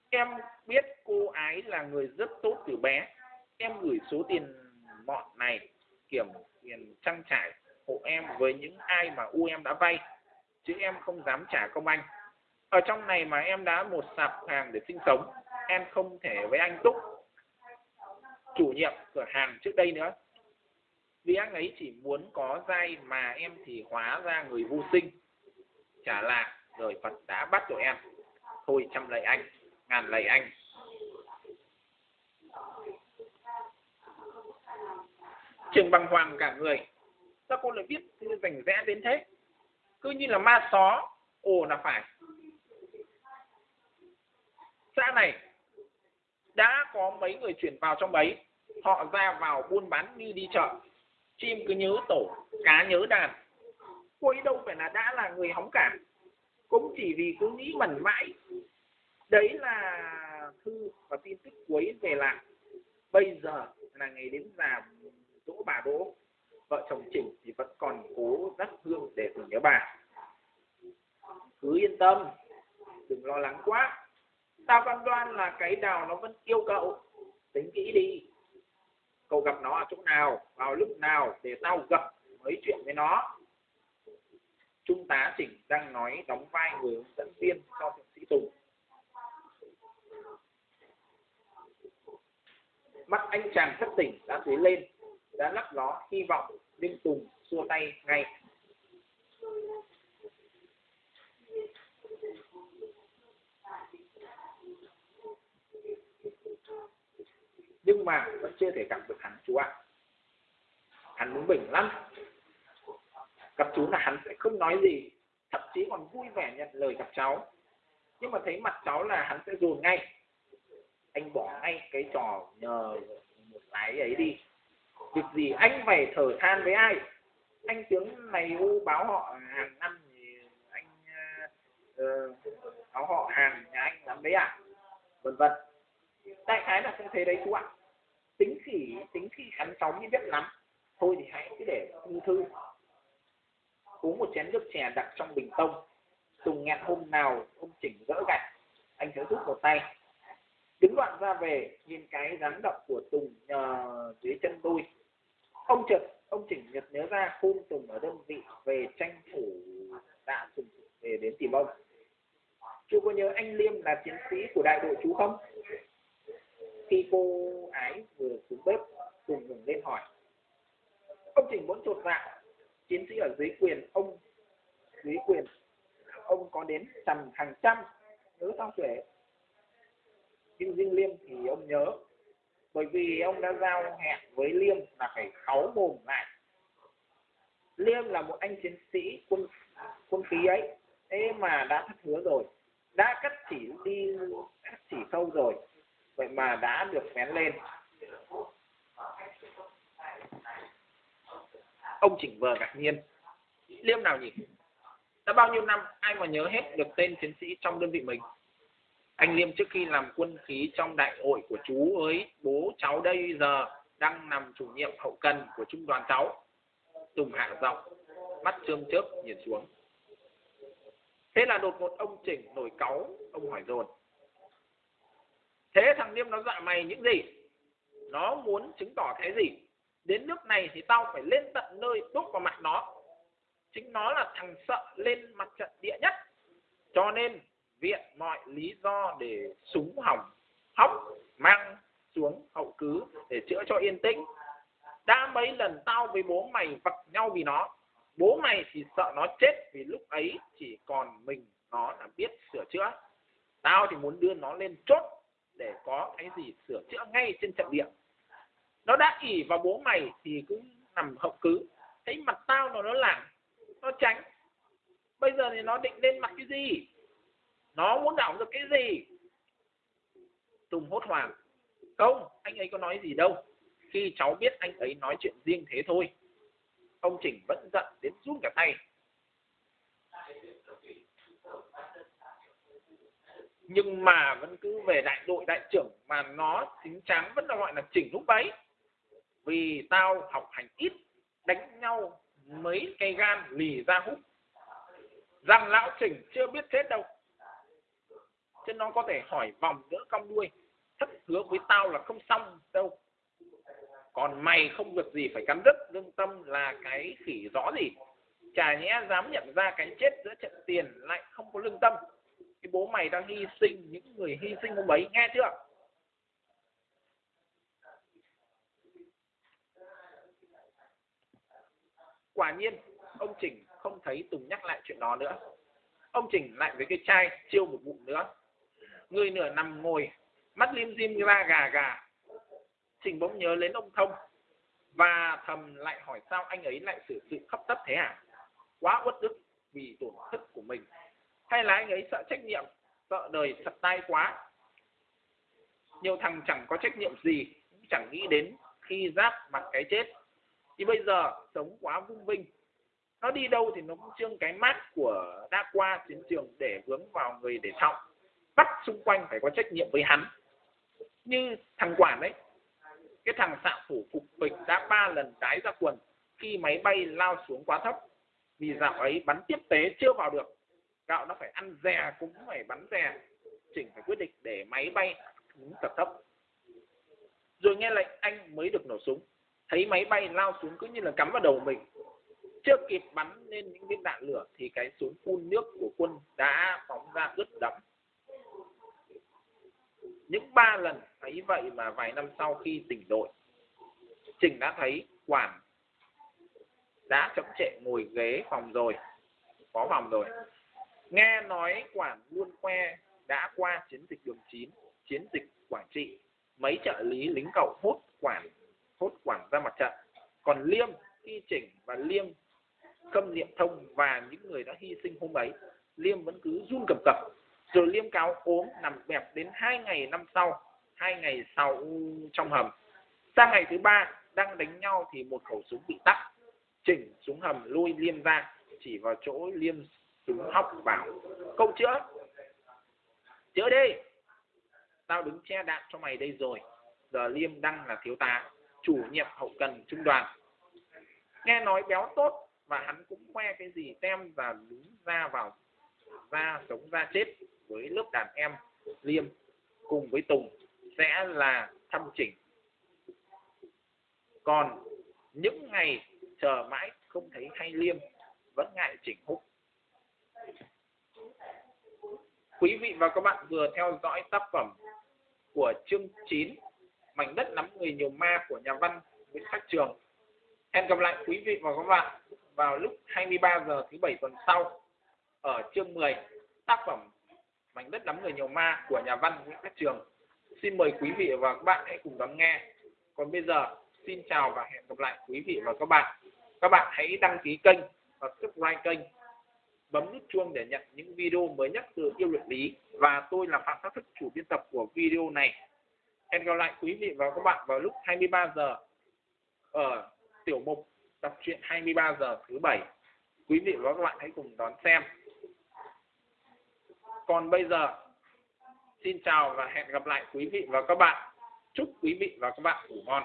Em biết cô ái là người rất tốt từ bé. Em gửi số tiền mọn này, kiểm tiền trang trải hộ em với những ai mà u em đã vay, chứ em không dám trả công anh. Ở trong này mà em đã một sạp hàng để sinh sống, em không thể với anh Túc chủ nhiệm cửa hàng trước đây nữa. Vì anh ấy chỉ muốn có dai mà em thì hóa ra người vô sinh. Trả lại rồi Phật đã bắt rồi em. Thôi trăm lạy anh, ngàn lạy anh. Trường bằng hoàng cả người. Sao cô lại biết thư rành rẽ đến thế? Cứ như là ma xó, ồ là phải. Xã này đã có mấy người chuyển vào trong đấy, họ ra vào buôn bán như đi chợ. Chim cứ nhớ tổ cá nhớ đàn. Cô ấy đâu phải là đã là người hóng cả. Cũng chỉ vì cứ nghĩ mẩn mãi. Đấy là thư và tin tức cuối về là, bây giờ là ngày đến già dỗ bà đỗ. Vợ chồng chỉnh thì vẫn còn cố dắt hương để tưởng nhớ bà. Cứ yên tâm đừng lo lắng quá ta phán đoan là cái đào nó vẫn yêu cậu tính kỹ đi. Cậu gặp nó ở chỗ nào, vào lúc nào để tao gặp, nói chuyện với nó. Trung tá chỉnh đang nói đóng vai người hướng dẫn viên cho thượng sĩ tùng. Mắt anh chàng thất tỉnh, đã dấy lên, đã lắp ló, hy vọng nhưng tùng xua tay ngay. Nhưng mà vẫn chưa thể gặp được hắn chú ạ hắn muốn bình lắm. Gặp chú là hắn sẽ không nói gì thậm chí còn vui vẻ nhận lời gặp cháu. Nhưng mà thấy mặt cháu là hắn sẽ dồn ngay. Anh bỏ ngay cái trò nhờ một cái ấy đi. Việc gì anh phải thở than với ai? Anh tướng này u báo họ hàng năm thì anh uh, báo họ hàng nhà anh lắm đấy à vân vân đại khái là không thế đấy chú ạ. Tính khỉ tính khỉ khắn chóng như biết lắm. Thôi thì hãy cứ để thư thư. Uống một chén nước chè đặt trong bình tông. Tùng nghẹn hôm nào ông chỉnh dỡ gạch. Anh sẽ rút một tay. Đứng đoạn ra về nhìn cái dáng động của tùng nhờ dưới chân đôi. Ông trật, ông chỉnh nhật nhớ ra khôn tùng ở đơn vị về tranh thủ đã tùng về đến tìm ông. Chú có nhớ anh liêm là chiến sĩ của đại đội chú không? Khi cô ái vừa xuống bếp cùng ngừng lên hỏi. Ông trình muốn chột dạ. Chiến sĩ ở dưới quyền, ông, dưới quyền, ông có đến tầm hàng trăm nữ sao tuệ. nhưng riêng liêm thì ông nhớ, bởi vì ông đã giao hẹn với liêm là phải kháu mồm lại. Liêm là một anh chiến sĩ quân quân khí ấy, thế mà đã thất hứa rồi, đã cắt chỉ đi, cắt chỉ sâu rồi vậy mà đã được vén lên. Ông chỉnh vờ ngạc nhiên. Liêm nào nhỉ? Đã bao nhiêu năm, ai mà nhớ hết được tên chiến sĩ trong đơn vị mình? Anh liêm trước khi làm quân khí trong đại hội của chú ấy bố cháu đây giờ đang nằm chủ nhiệm hậu cần của trung đoàn cháu. Tùng hạ giọng, mắt trương chớp nhìn xuống. Thế là đột ngột ông chỉnh nổi cáu, ông hỏi dồn thế thằng niêm nó dọa mày những gì? Nó muốn chứng tỏ cái gì? Đến nước này thì tao phải lên tận nơi đúc vào mặt nó. Chính nó là thằng sợ lên mặt trận địa nhất. Cho nên, viện mọi lý do để súng hỏng, hóc, mang xuống hậu cứ để chữa cho yên tĩnh. Đã mấy lần tao với bố mày vật nhau vì nó, bố mày thì sợ nó chết vì lúc ấy chỉ còn mình nó là biết sửa chữa. Tao thì muốn đưa nó lên chốt để có cái gì sửa chữa ngay trên trận địa. Nó đã ỉ vào bố mày thì cũng nằm hậu cứ. Thấy mặt tao nó nó làm, nó tránh. Bây giờ thì nó định lên mặt cái gì? Nó muốn đảo được cái gì? Tùng hốt hoảng. Không, anh ấy có nói gì đâu. Khi cháu biết anh ấy nói chuyện riêng thế thôi, ông chỉnh vẫn giận đến run cả tay. Nhưng mà vẫn cứ về đại đội đại trưởng mà nó chính chắn vẫn là gọi là chỉnh lúc ấy vì tao học hành ít, đánh nhau mấy cây gan lì ra hút. Rằng lão chỉnh chưa biết chết đâu. Chứ nó có thể hỏi vòng nữa cong đuôi, thất hứa với tao là không xong đâu. Còn mày không việc gì phải cắn đứt, lương tâm là cái khỉ rõ gì. Chả nhẽ dám nhận ra cái chết giữa trận tiền lại không có lương tâm cái bố mày đang hy sinh, những người hy sinh hôm ấy, nghe chưa? Quả nhiên, ông chỉnh không thấy tùng nhắc lại chuyện đó nữa. Ông chỉnh lại với cái chai chiêu một bụng nữa. Người nửa nằm ngồi, mắt lim dim ra gà gà. Trình bỗng nhớ đến ông thông và thầm lại hỏi sao anh ấy lại xử sự khắp tất thế à? Quá uất ức vì tổn thất của mình hay là anh ấy sợ trách nhiệm, sợ đời thật tai quá? Nhiều thằng chẳng có trách nhiệm gì, cũng chẳng nghĩ đến khi giáp mặt cái chết. Thì bây giờ, sống quá vung vinh. Nó đi đâu thì nó cũng trương cái mát của đã qua chiến trường để vướng vào người để trọng bắt xung quanh phải có trách nhiệm với hắn. Như thằng quản đấy cái thằng xạ thủ phục bịch đã ba lần đái ra quần khi máy bay lao xuống quá thấp. Vì dạo ấy bắn tiếp tế chưa vào được gạo nó phải ăn dè, cũng phải bắn dè. Chỉnh phải quyết định để máy bay xuống tập thấp. Rồi nghe lệnh anh mới được nổ súng. Thấy máy bay lao xuống cứ như là cắm vào đầu mình. Chưa kịp bắn lên những viên đạn lửa thì cái súng phun nước của quân đã phóng ra ướt đẫm. Những ba lần thấy vậy mà vài năm sau khi tỉnh đội, trình đã thấy quản đã chậm trễ ngồi ghế phòng rồi có phòng rồi nghe nói quản luôn que đã qua chiến dịch đường 9 chiến dịch quảng trị. Mấy trợ lý lính cậu hốt quản hốt quản ra mặt trận. Còn liêm khi chỉnh và liêm khâm niệm thông và những người đã hy sinh hôm ấy, liêm vẫn cứ run cầm cập. Rồi liêm cáo ốm nằm bẹp đến hai ngày năm sau, hai ngày sau trong hầm. Sang ngày thứ ba, đang đánh nhau thì một khẩu súng bị tắt. Chỉnh xuống hầm lôi liêm ra, chỉ vào chỗ liêm súng hóc vào câu chữa. Chữa đi. Tao đứng che đạn cho mày đây rồi. Giờ liêm đăng là thiếu tá, chủ nhiệm hậu cần trung đoàn. Nghe nói béo tốt và hắn cũng khoe cái gì tem và đứng ra vào, ra sống ra chết với lớp đàn em liêm cùng với tùng sẽ là thăm chỉnh. Còn những ngày chờ mãi không thấy hay liêm, vẫn ngại chỉnh húc. Quý vị và các bạn vừa theo dõi tác phẩm của chương 9 mảnh đất nắm người nhiều ma của nhà văn Nguyễn Khắc Trường. Hẹn gặp lại quý vị và các bạn vào lúc 23 giờ thứ bảy tuần sau ở chương 10 tác phẩm mảnh đất nắm người nhiều ma của nhà văn Nguyễn Khắc Trường. Xin mời quý vị và các bạn hãy cùng lắng nghe. Còn bây giờ, xin chào và hẹn gặp lại quý vị và các bạn. Các bạn hãy đăng ký kênh và subscribe kênh bấm nút chuông để nhận những video mới nhất từ yêu luyện lý. Và tôi là phạm pháp thức, chủ biên tập của video này. Hẹn gặp lại quý vị và các bạn vào lúc 23 giờ ở tiểu mục đọc truyện 23 giờ thứ bảy. Quý vị và các bạn hãy cùng đón xem. Còn bây giờ, xin chào và hẹn gặp lại quý vị và các bạn. Chúc quý vị và các bạn ngủ ngon.